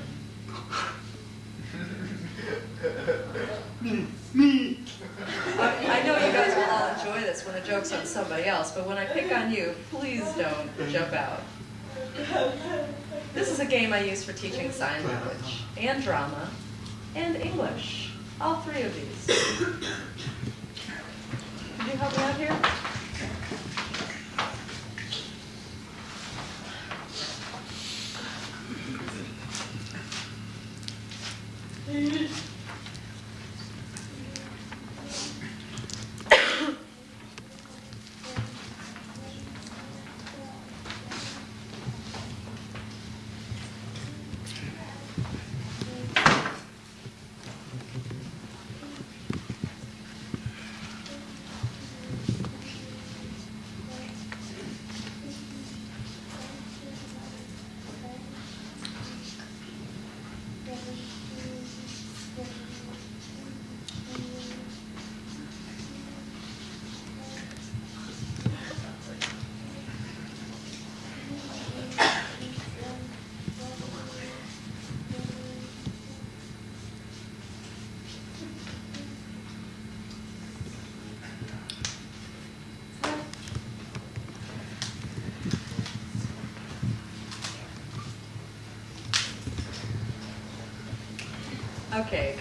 Me. I, I know you guys will all enjoy this when the joke's on somebody else, but when I pick on you, please don't jump out. This is a game I use for teaching sign language and drama and English. All three of these. Could you help me out here?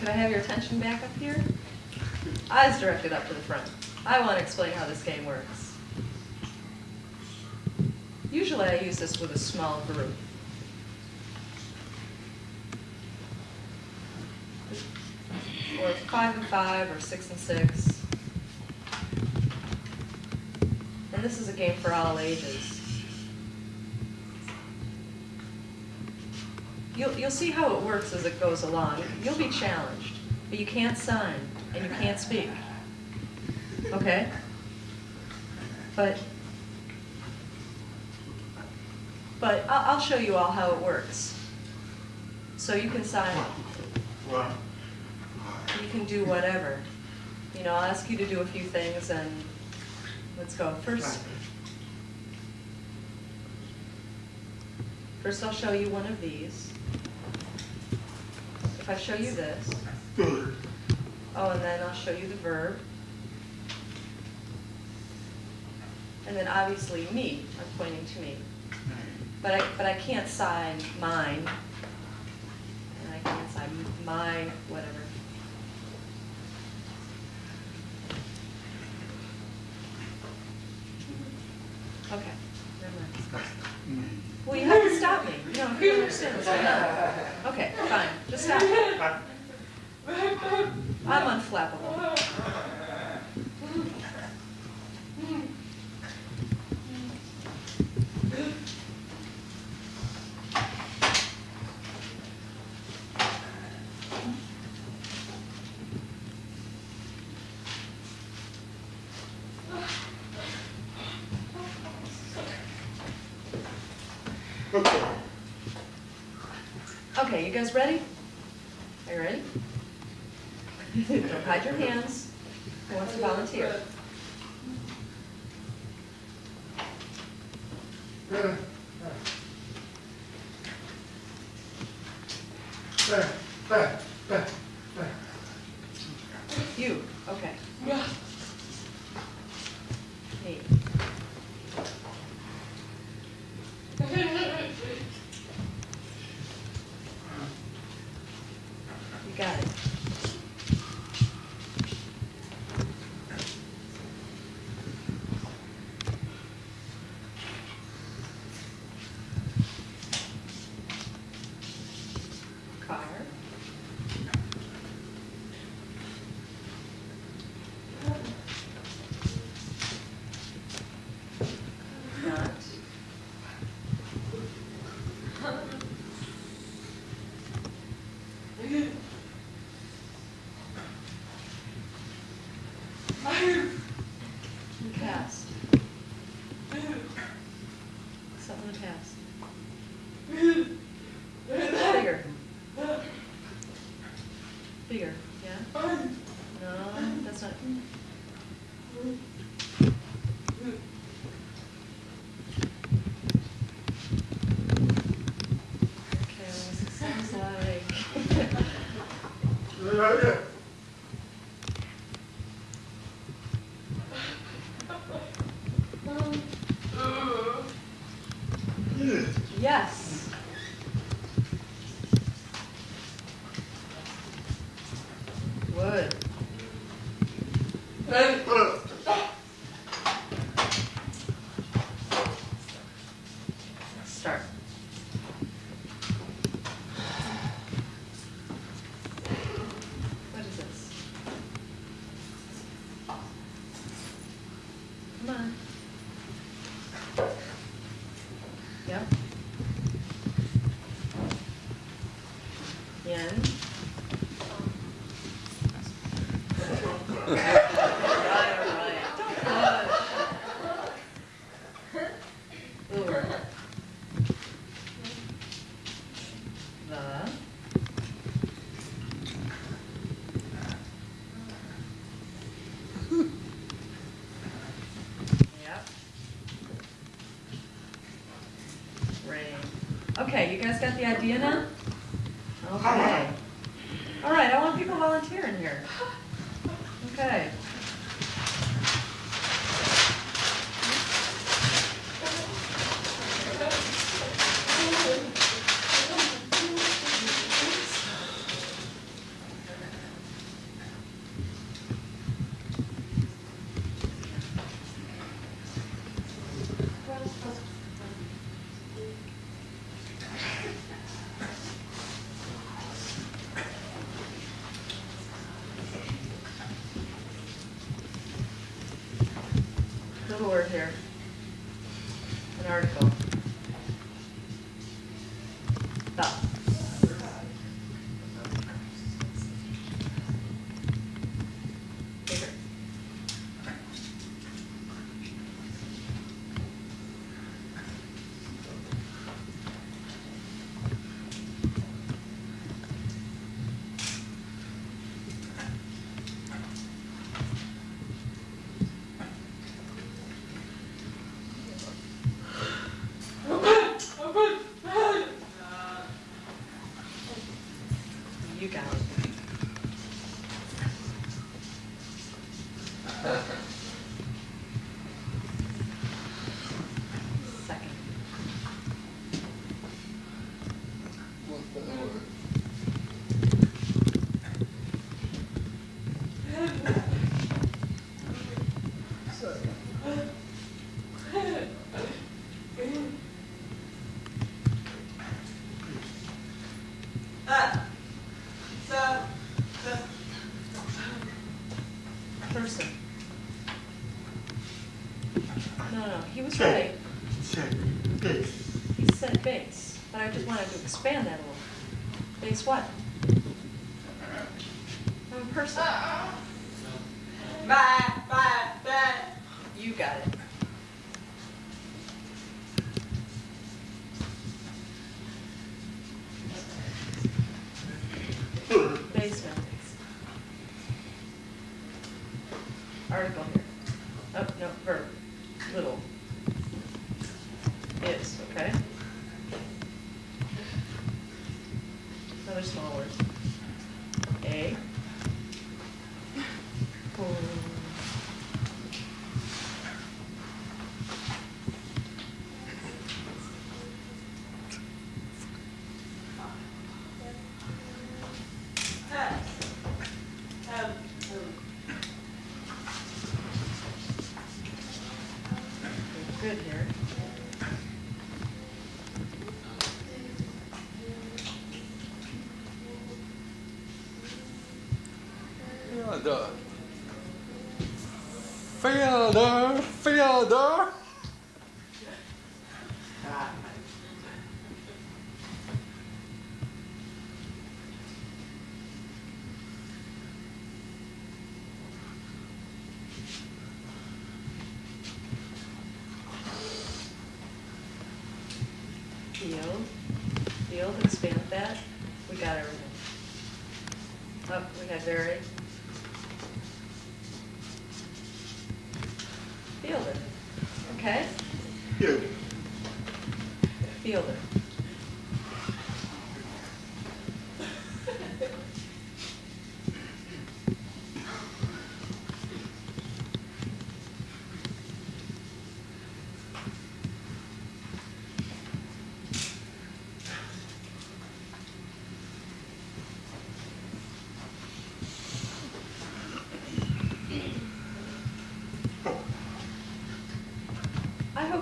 I have your attention back up here? Eyes directed up to the front. I want to explain how this game works. Usually I use this with a small group. Or five and five, or six and six. And this is a game for all ages. You'll, you'll see how it works as it goes along. You'll be challenged, but you can't sign and you can't speak. Okay? But, but I'll, I'll show you all how it works. So you can sign, you can do whatever. You know, I'll ask you to do a few things and let's go. First, first I'll show you one of these. If I show you this, oh, and then I'll show you the verb. And then obviously me, I'm pointing to me. But I, but I can't sign mine. And I can't sign my whatever. Okay, never mind. Well, you have to stop me. You know, you understand what's going on. Okay, fine, just stop. I'm unflappable. Okay, you guys ready? Are you ready? Don't hide your hands. Who wants to volunteer? You, okay. Me. You got it. Car. Not. Cast. Something to cast. Bigger. Bigger, yeah? No, that's not. Okay, this sounds like. Yes. you guys got the idea now? Okay. All right, I want people volunteering here. Okay. Little word here. An article. Stop. Bigger. You got it. Second. Person. No, no, Fielder. Fielder.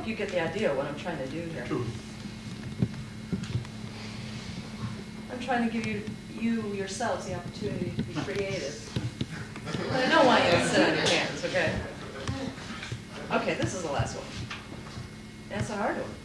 You get the idea of what I'm trying to do here. I'm trying to give you, you yourselves the opportunity to be creative. But I don't want you to sit on your hands, okay? Okay, this is the last one. That's a hard one.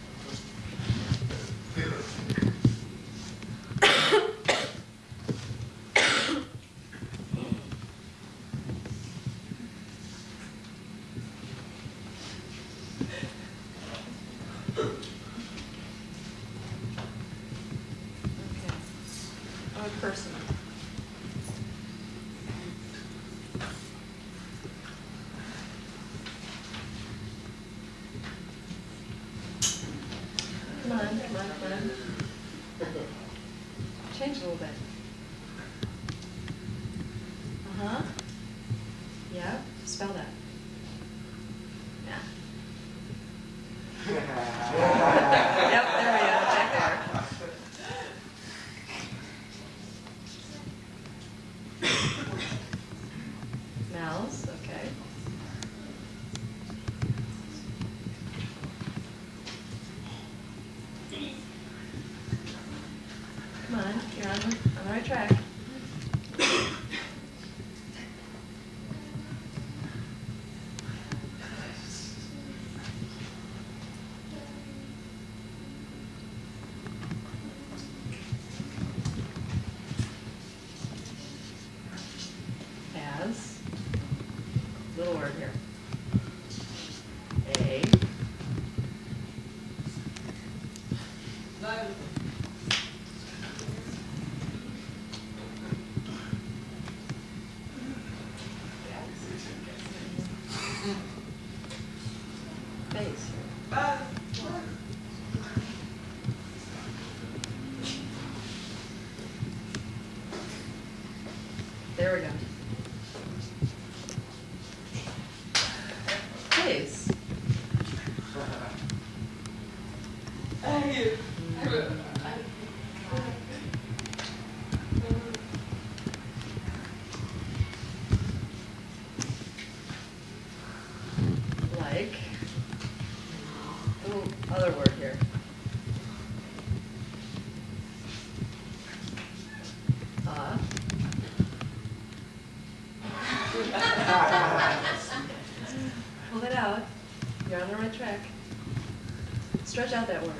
Stretch out that word.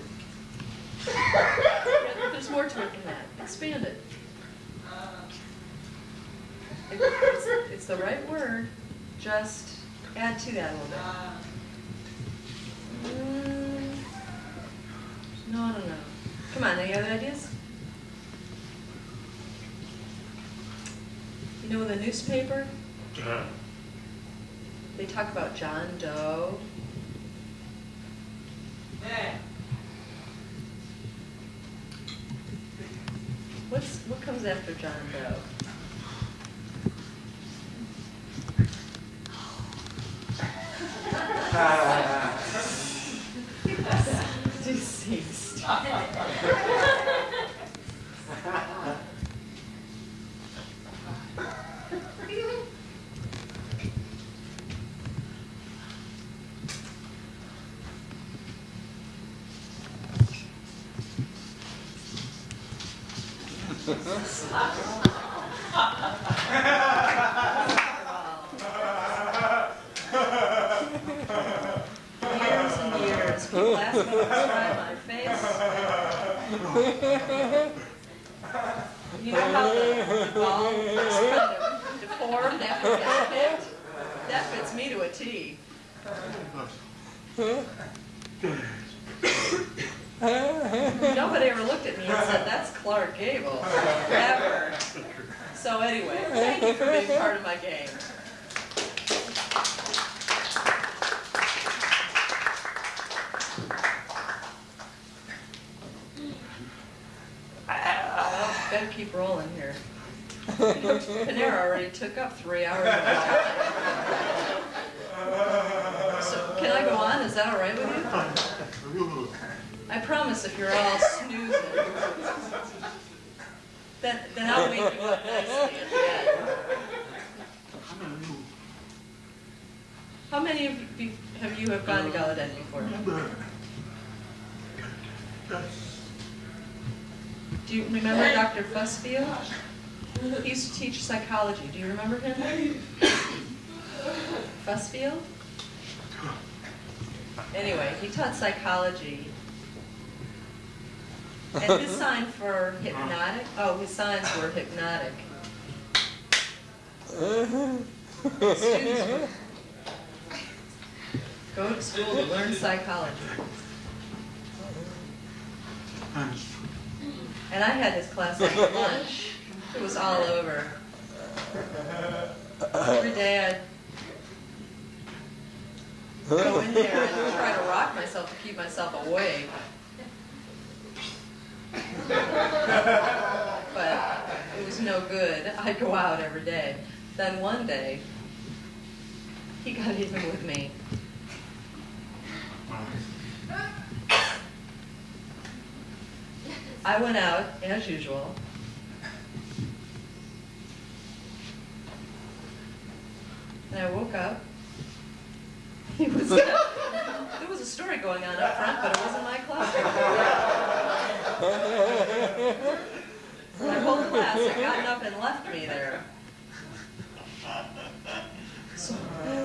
There's more to it than that. Expand it. It's, it's the right word. Just add to that a little bit. Mm, no, no, no. Come on, any other ideas? You know the newspaper? Uh-huh. They talk about John Doe What's, what comes after John Doe? Uh, psychology. And his sign for hypnotic, oh, his signs were hypnotic. Go to school to learn psychology. And I had this class at lunch. It was all over. Every day I go in there and try to rock myself to keep myself awake. but it was no good. I'd go out every day. Then one day, he got even with me. I went out, as usual, and I woke up he was, there was a story going on up front, but it wasn't my classroom. My whole class had gotten up and left me there. So,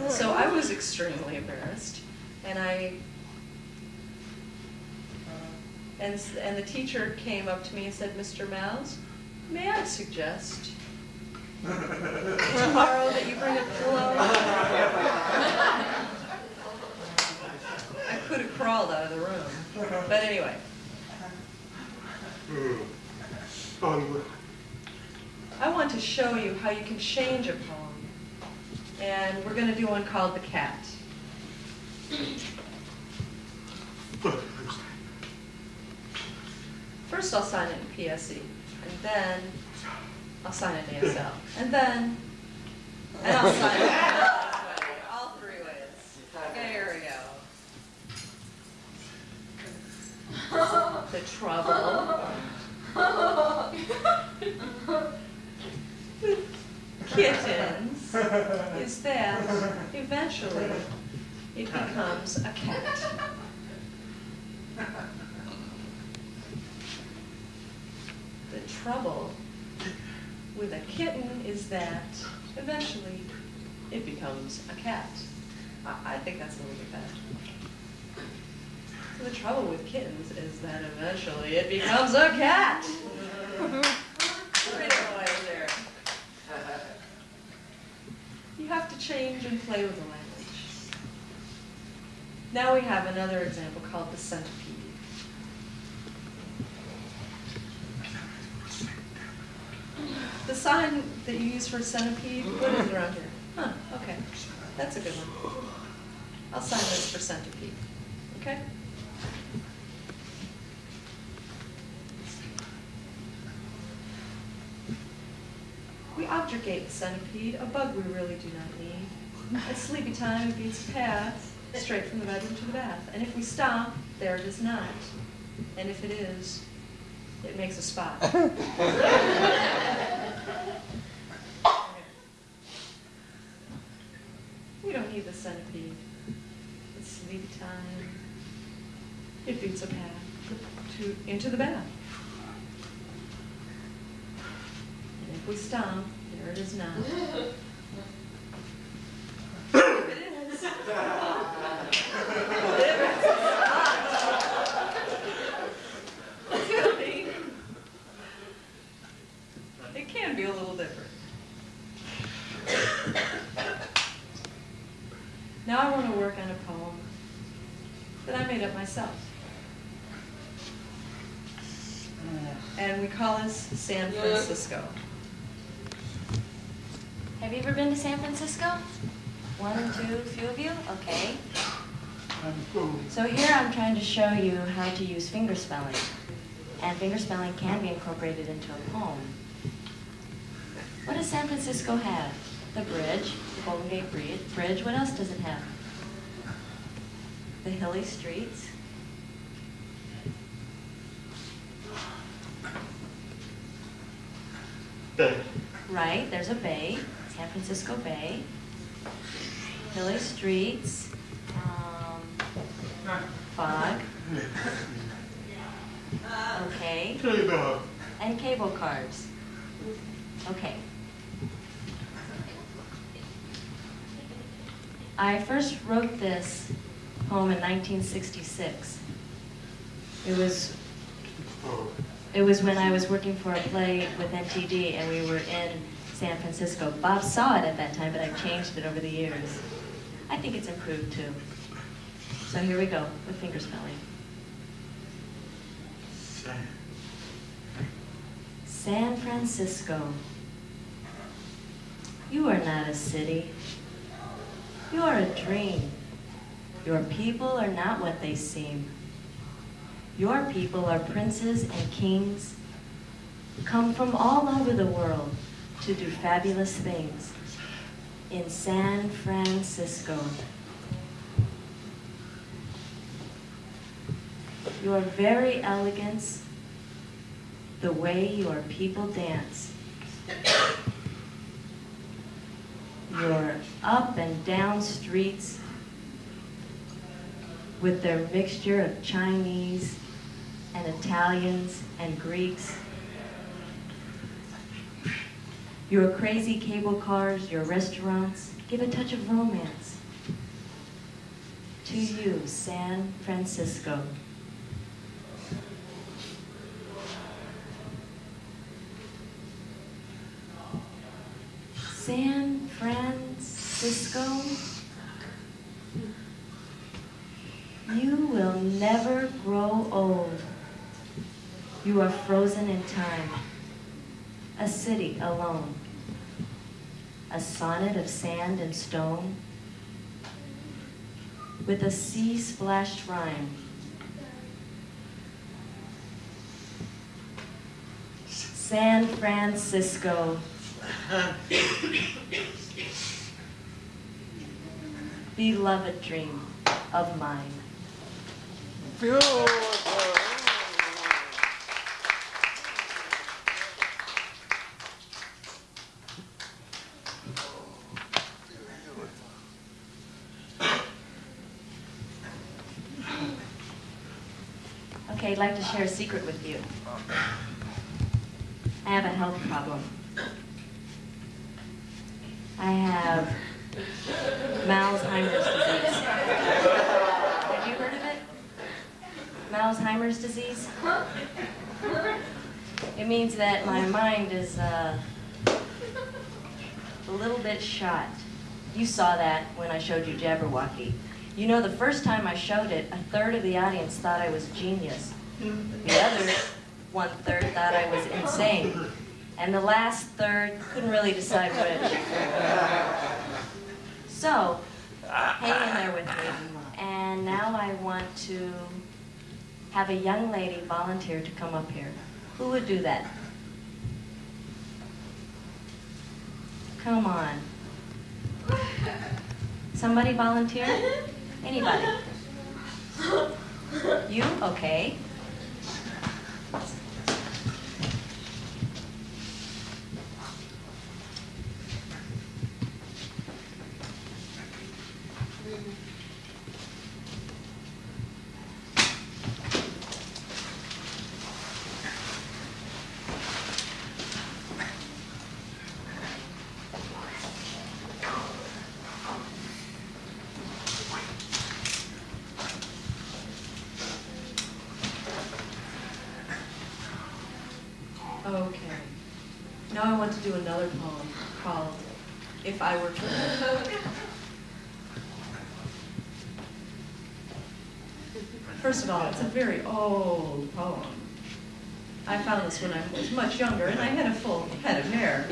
so I was extremely embarrassed, and I uh, and, and the teacher came up to me and said, Mr. Mouse, may I suggest tomorrow that you bring a pillow? I could have crawled out of the room. But anyway, I want to show you how you can change a poem. And we're going to do one called The Cat. First, I'll sign it in PSE, and then I'll sign it in ASL, and then, and I'll sign it all three ways. Okay, here we go. The trouble kittens is that eventually it becomes a cat. The trouble with a kitten is that eventually it becomes a cat. I, I think that's a little bit better. The trouble with kittens is that eventually it becomes a cat. You have to change and play with the language. Now we have another example called the centipede. The sign that you use for centipede, what is around here? Huh, okay. That's a good one. I'll sign this for centipede. Okay? We objurgate the centipede, a bug we really do not need. At sleepy time, it beats a path straight from the bedroom to the bath. And if we stop, there it is not. And if it is, it makes a spot. We don't need the centipede. It's sleepy time. It beats a path to, into the bath. And if we stop, there it is not. If it is. If it's not. It's gonna be. It can be a little different. Now I want to work on a poem that I made up myself. And we call this San Francisco. Have you ever been to San Francisco? One, two, few of you? Okay. So here I'm trying to show you how to use fingerspelling. And fingerspelling can be incorporated into a poem. What does San Francisco have? The bridge, the Golden Gate Bri- Bridge. What else does it have? The hilly streets. Right, there's a bay, San Francisco Bay. Hilly streets, um, fog. Okay. And cable cars. Okay. I first wrote this poem in 1966. It was it was when I was working for a play with NTD and we were in San Francisco. Bob saw it at that time, but I've changed it over the years. I think it's improved too. So here we go with fingerspelling. San Francisco. You are not a city. You are a dream. Your people are not what they seem. Your people are princes and kings, come from all over the world to do fabulous things in San Francisco. Your very elegance, the way your people dance, your up and down streets with their mixture of Chinese and Italians and Greeks. Your crazy cable cars, your restaurants, give a touch of romance. To you, San Francisco. San Francisco, you will never grow old. You are frozen in time, a city alone, a sonnet of sand and stone, with a sea-splashed rhyme. San Francisco, beloved dream of mine. Beautiful. I'd like to share a secret with you. I have a health problem. I have Malzheimer's disease. Have you heard of it? Malzheimer's disease? It means that my mind is uh, a little bit shot. You saw that when I showed you Jabberwocky. You know, the first time I showed it, a third of the audience thought I was genius. The other one third thought I was insane. And the last third couldn't really decide which. So, hang in there with me. And now I want to have a young lady volunteer to come up here. Who would do that? Come on. Somebody volunteer? Anybody? You? Okay. Okay. Now I want to do another poem called If I Were. First of all, it's a very old poem. I found this when I was much younger and I had a full head of hair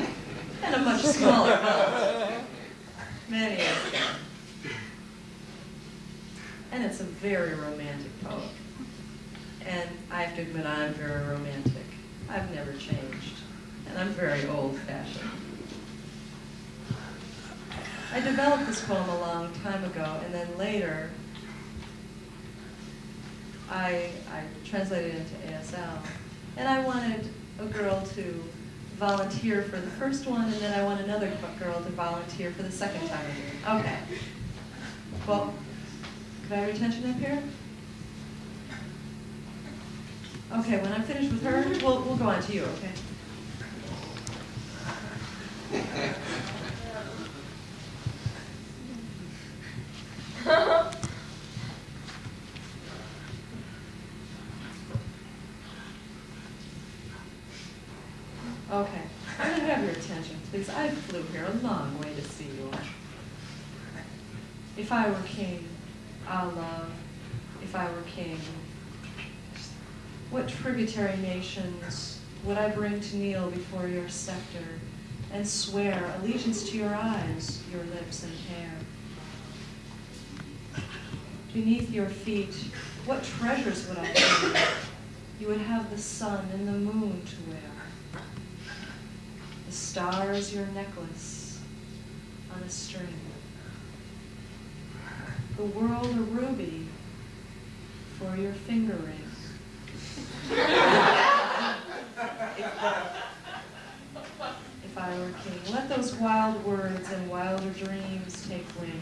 and a much smaller mouth. Many years ago. And it's a very romantic poem. And I have to admit, I'm very romantic. I've never changed, I'm very old-fashioned. I developed this poem a long time ago, and then later, I, I translated it into ASL, and I wanted a girl to volunteer for the first one, and then I want another girl to volunteer for the second time. Okay. Well, could I have your attention up here? Okay, when I'm finished with her, we'll, we'll go on to you? Okay, I'm gonna have your attention, please. I flew here a long way to see you. If I were king, ah love, if I were king, what tributary nations would I bring to kneel before your scepter and swear allegiance to your eyes, your lips and hair? Beneath your feet, what treasures would I bring? You would have the sun and the moon to wear. The stars your necklace on a string. The world a ruby for your finger ring. If I were king, let those wild words and wilder dreams take wing.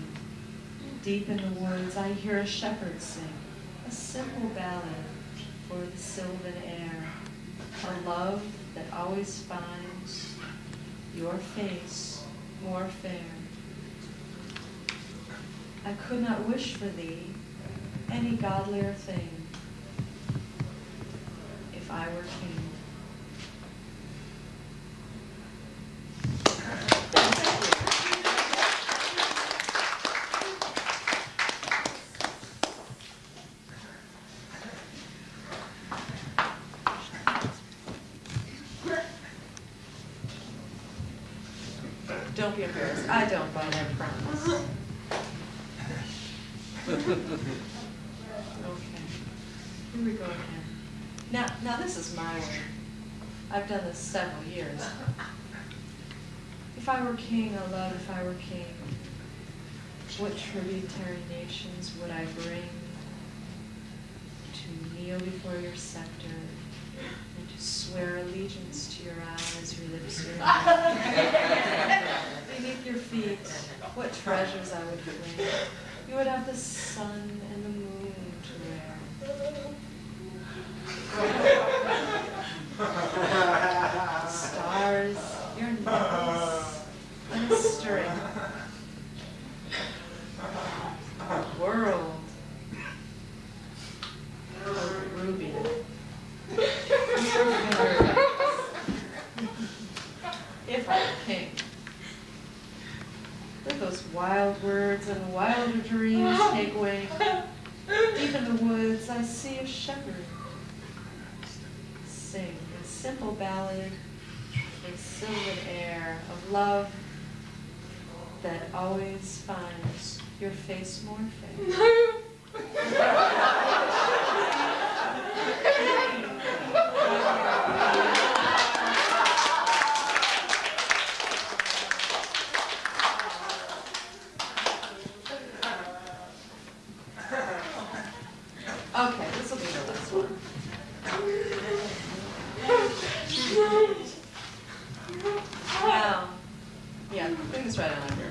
Deep in the woods I hear a shepherd sing, a simple ballad for the sylvan air, a love that always finds your face more fair. I could not wish for thee any godlier thing if I were king. Don't be embarrassed. I don't bite, I promise. Okay. Here we go again. Now, now this is my way. I've done this several years. If I were king, oh love, if I were king, what tributary nations would I bring to kneel before your scepter and to swear allegiance to your eyes, your lips, your Beneath your feet, what treasures I would bring. You would have the sun and the moon to wear. The stars, your necklace, and a string. The world, a ruby. If I were king. Let those wild words and wilder dreams take wing. Deep in the woods I see a shepherd sing a simple ballad with sylvan air of love that always finds your face more fair. Okay, this will be the last one. Now, yeah, bring this right on over.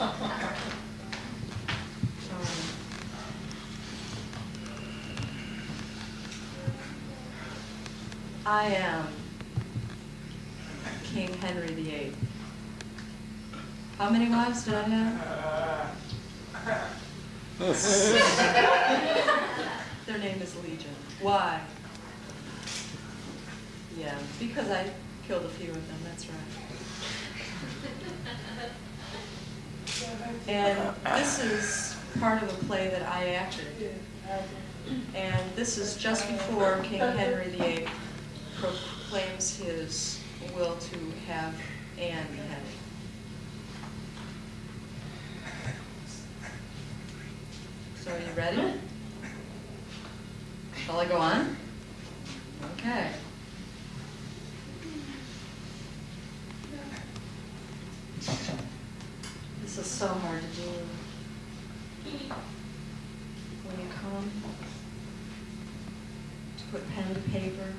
Um, I am King Henry VIII. How many wives did I have? Their name is Legion. Why? Yeah, because I killed a few of them, that's right. And this is part of a play that I acted. And this is just before King Henry VIII proclaims his will to have Anne beheaded. So are you ready? Shall I go on? Okay. This is so hard to do. When you come to put pen to paper.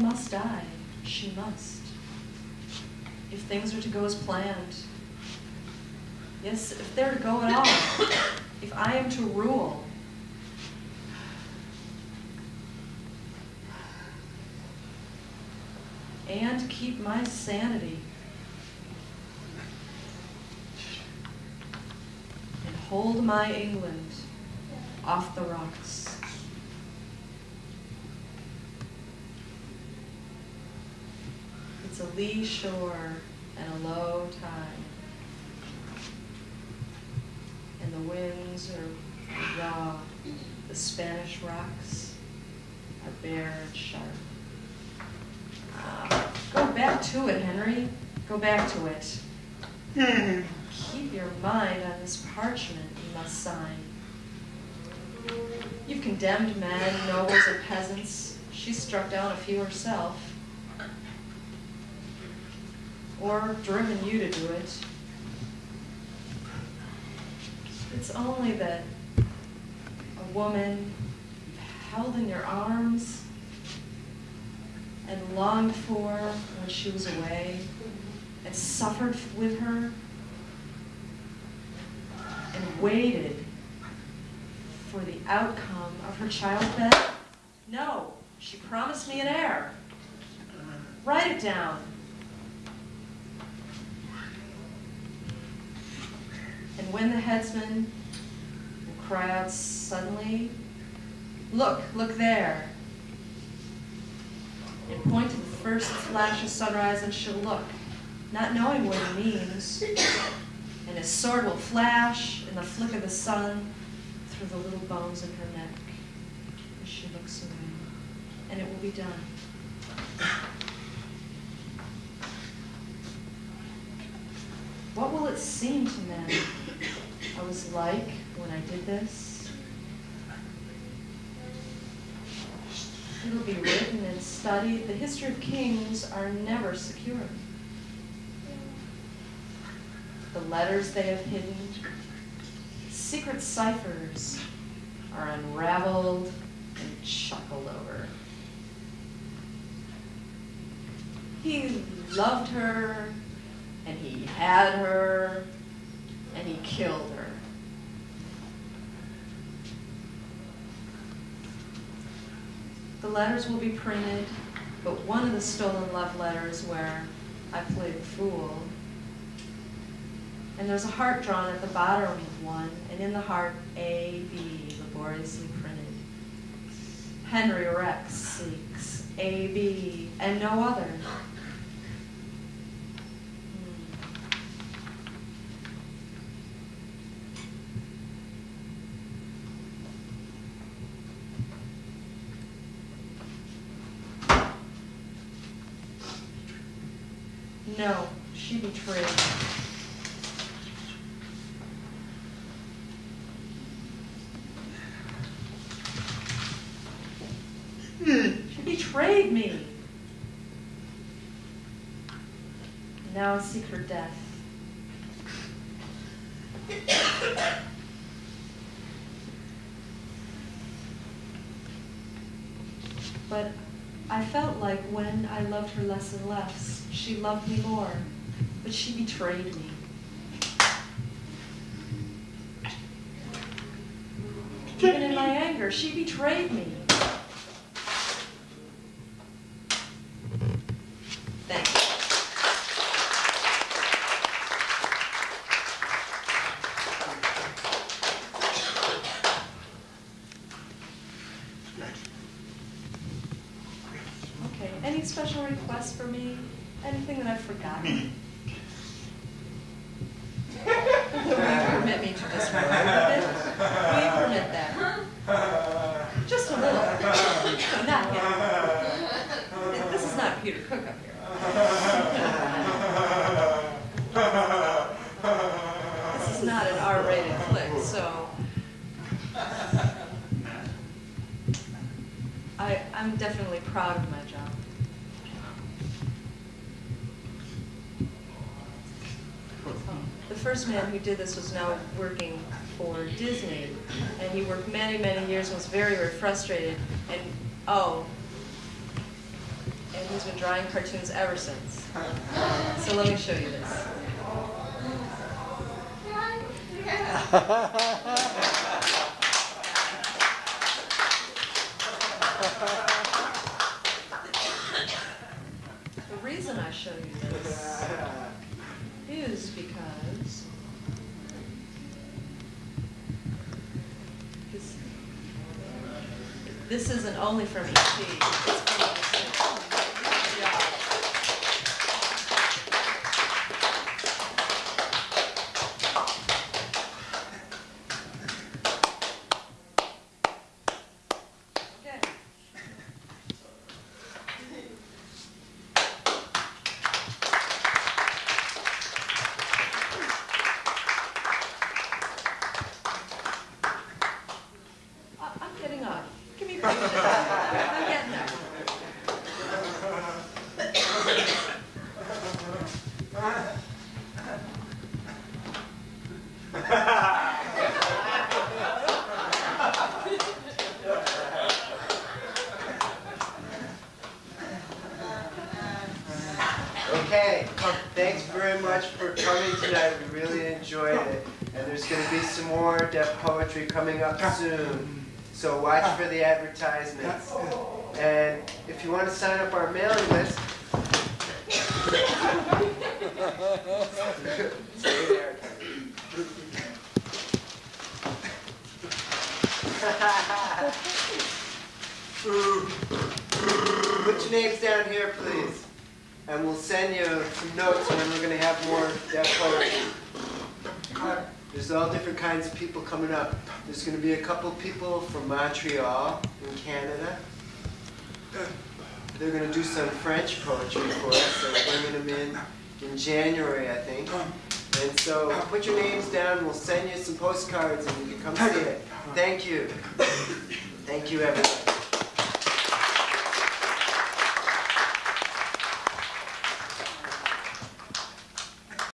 Must die. She must. If things are to go as planned. Yes, if they're to go at all. If I am to rule. And keep my sanity. And hold my England off the rocks. It's a lee shore and a low tide. And the winds are raw. The Spanish rocks are bare and sharp. Uh, go back to it, Henry. Go back to it. Keep your mind on this parchment you must sign. You've condemned men, nobles, and peasants. She struck down a few herself. Or driven you to do it. It's only that a woman held in your arms and longed for when she was away and suffered with her and waited for the outcome of her childbed? No, she promised me an heir. Write it down. And when the headsman will cry out suddenly, Look, look there. And point to the first flash of sunrise, and she'll look, not knowing what he means. And his sword will flash in the flick of the sun through the little bones in her neck as she looks away. And it will be done. What will it seem to men I was like when I did this? It'll be written and studied. The history of kings are never secure. The letters they have hidden, secret ciphers, are unraveled and chuckled over. He loved her, and he had her, and he killed her. The letters will be printed, but one of the stolen love letters where I played fool. And there's a heart drawn at the bottom of one, and in the heart, A, B, laboriously printed. Henry Rex seeks A, B, and no other. No, she betrayed me. She betrayed me. Now I seek her death. But I felt like when I loved her less and less, she loved me more. But she betrayed me. Even in my anger, she betrayed me. Thank you. Okay, any special requests for me? Anything that I've forgotten? Will you permit me to just run over it? Will you permit that? Just a little. No, not yet. This is not Peter Cook up here. This is not an R-rated flick, so. I, I'm definitely proud of my job. The first man who did this was now working for Disney, and he worked many, many years and was very, very frustrated. And oh, and he's been drawing cartoons ever since. So let me show you this. The reason I show you this is because? This, isn't only from ET,